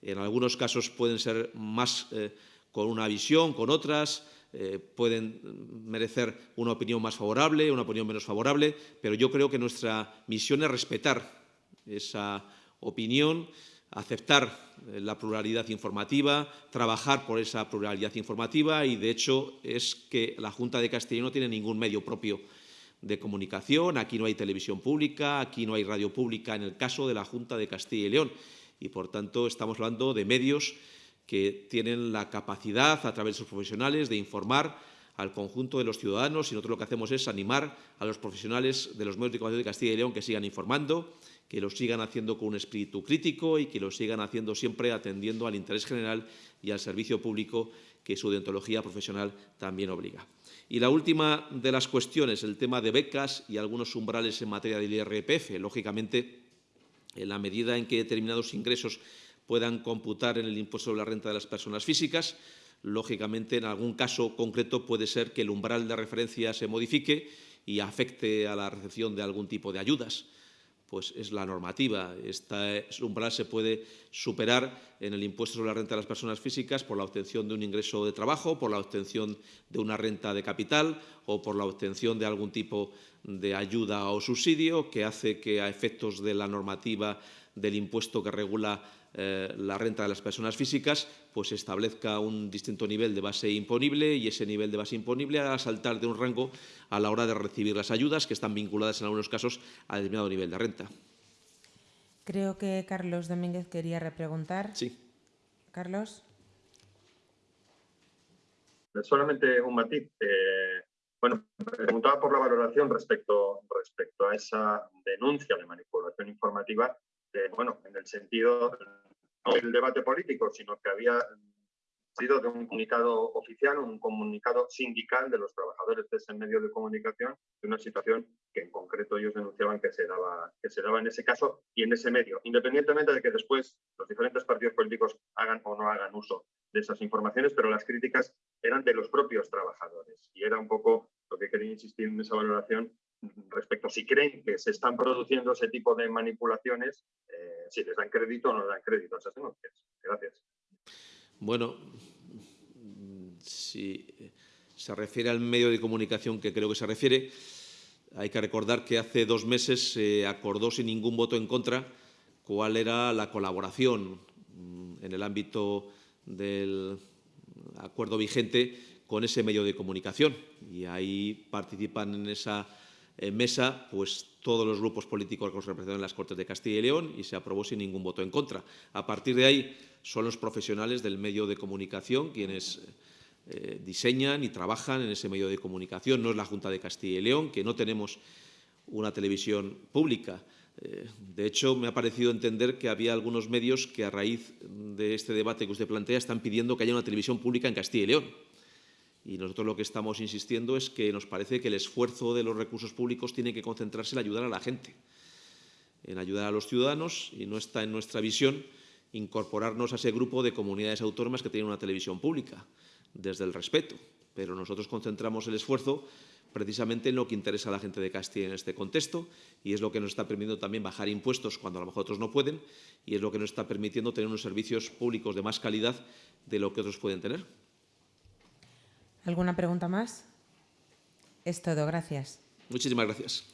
En algunos casos pueden ser más eh, con una visión, con otras, eh, pueden merecer una opinión más favorable, una opinión menos favorable, pero yo creo que nuestra misión es respetar esa opinión, aceptar la pluralidad informativa, trabajar por esa pluralidad informativa y, de hecho, es que la Junta de Castilla no tiene ningún medio propio de comunicación, aquí no hay televisión pública, aquí no hay radio pública en el caso de la Junta de Castilla y León. Y, por tanto, estamos hablando de medios que tienen la capacidad, a través de sus profesionales, de informar al conjunto de los ciudadanos y nosotros lo que hacemos es animar a los profesionales de los medios de comunicación de Castilla y León que sigan informando, que lo sigan haciendo con un espíritu crítico y que lo sigan haciendo siempre atendiendo al interés general y al servicio público que su deontología profesional también obliga. Y la última de las cuestiones, el tema de becas y algunos umbrales en materia del IRPF. Lógicamente, en la medida en que determinados ingresos puedan computar en el impuesto sobre la renta de las personas físicas, lógicamente, en algún caso concreto puede ser que el umbral de referencia se modifique y afecte a la recepción de algún tipo de ayudas pues es la normativa. Este umbral se puede superar en el impuesto sobre la renta de las personas físicas por la obtención de un ingreso de trabajo, por la obtención de una renta de capital o por la obtención de algún tipo de ayuda o subsidio que hace que a efectos de la normativa del impuesto que regula eh, la renta de las personas físicas, pues establezca un distinto nivel de base imponible y ese nivel de base imponible a saltar de un rango a la hora de recibir las ayudas que están vinculadas en algunos casos a determinado nivel de renta. Creo que Carlos Domínguez quería repreguntar. Sí. Carlos. Solamente un matiz. Eh, bueno, preguntaba por la valoración respecto, respecto a esa denuncia de manipulación informativa bueno, en el sentido del debate político, sino que había sido de un comunicado oficial, un comunicado sindical de los trabajadores de ese medio de comunicación, de una situación que en concreto ellos denunciaban que se daba, que se daba en ese caso y en ese medio, independientemente de que después los diferentes partidos políticos hagan o no hagan uso de esas informaciones, pero las críticas eran de los propios trabajadores. Y era un poco lo que quería insistir en esa valoración respecto a si creen que se están produciendo ese tipo de manipulaciones, eh, si les dan crédito o no les dan crédito a esas denuncias. Gracias. Bueno, si se refiere al medio de comunicación que creo que se refiere, hay que recordar que hace dos meses se acordó sin ningún voto en contra cuál era la colaboración en el ámbito del acuerdo vigente con ese medio de comunicación. Y ahí participan en esa en mesa pues, todos los grupos políticos que representan en las Cortes de Castilla y León y se aprobó sin ningún voto en contra. A partir de ahí son los profesionales del medio de comunicación quienes eh, diseñan y trabajan en ese medio de comunicación. No es la Junta de Castilla y León, que no tenemos una televisión pública. Eh, de hecho, me ha parecido entender que había algunos medios que, a raíz de este debate que usted plantea, están pidiendo que haya una televisión pública en Castilla y León. Y nosotros lo que estamos insistiendo es que nos parece que el esfuerzo de los recursos públicos tiene que concentrarse en ayudar a la gente, en ayudar a los ciudadanos y no está en nuestra visión incorporarnos a ese grupo de comunidades autónomas que tienen una televisión pública, desde el respeto. Pero nosotros concentramos el esfuerzo precisamente en lo que interesa a la gente de Castilla en este contexto y es lo que nos está permitiendo también bajar impuestos cuando a lo mejor otros no pueden y es lo que nos está permitiendo tener unos servicios públicos de más calidad de lo que otros pueden tener. ¿Alguna pregunta más? Es todo, gracias. Muchísimas gracias.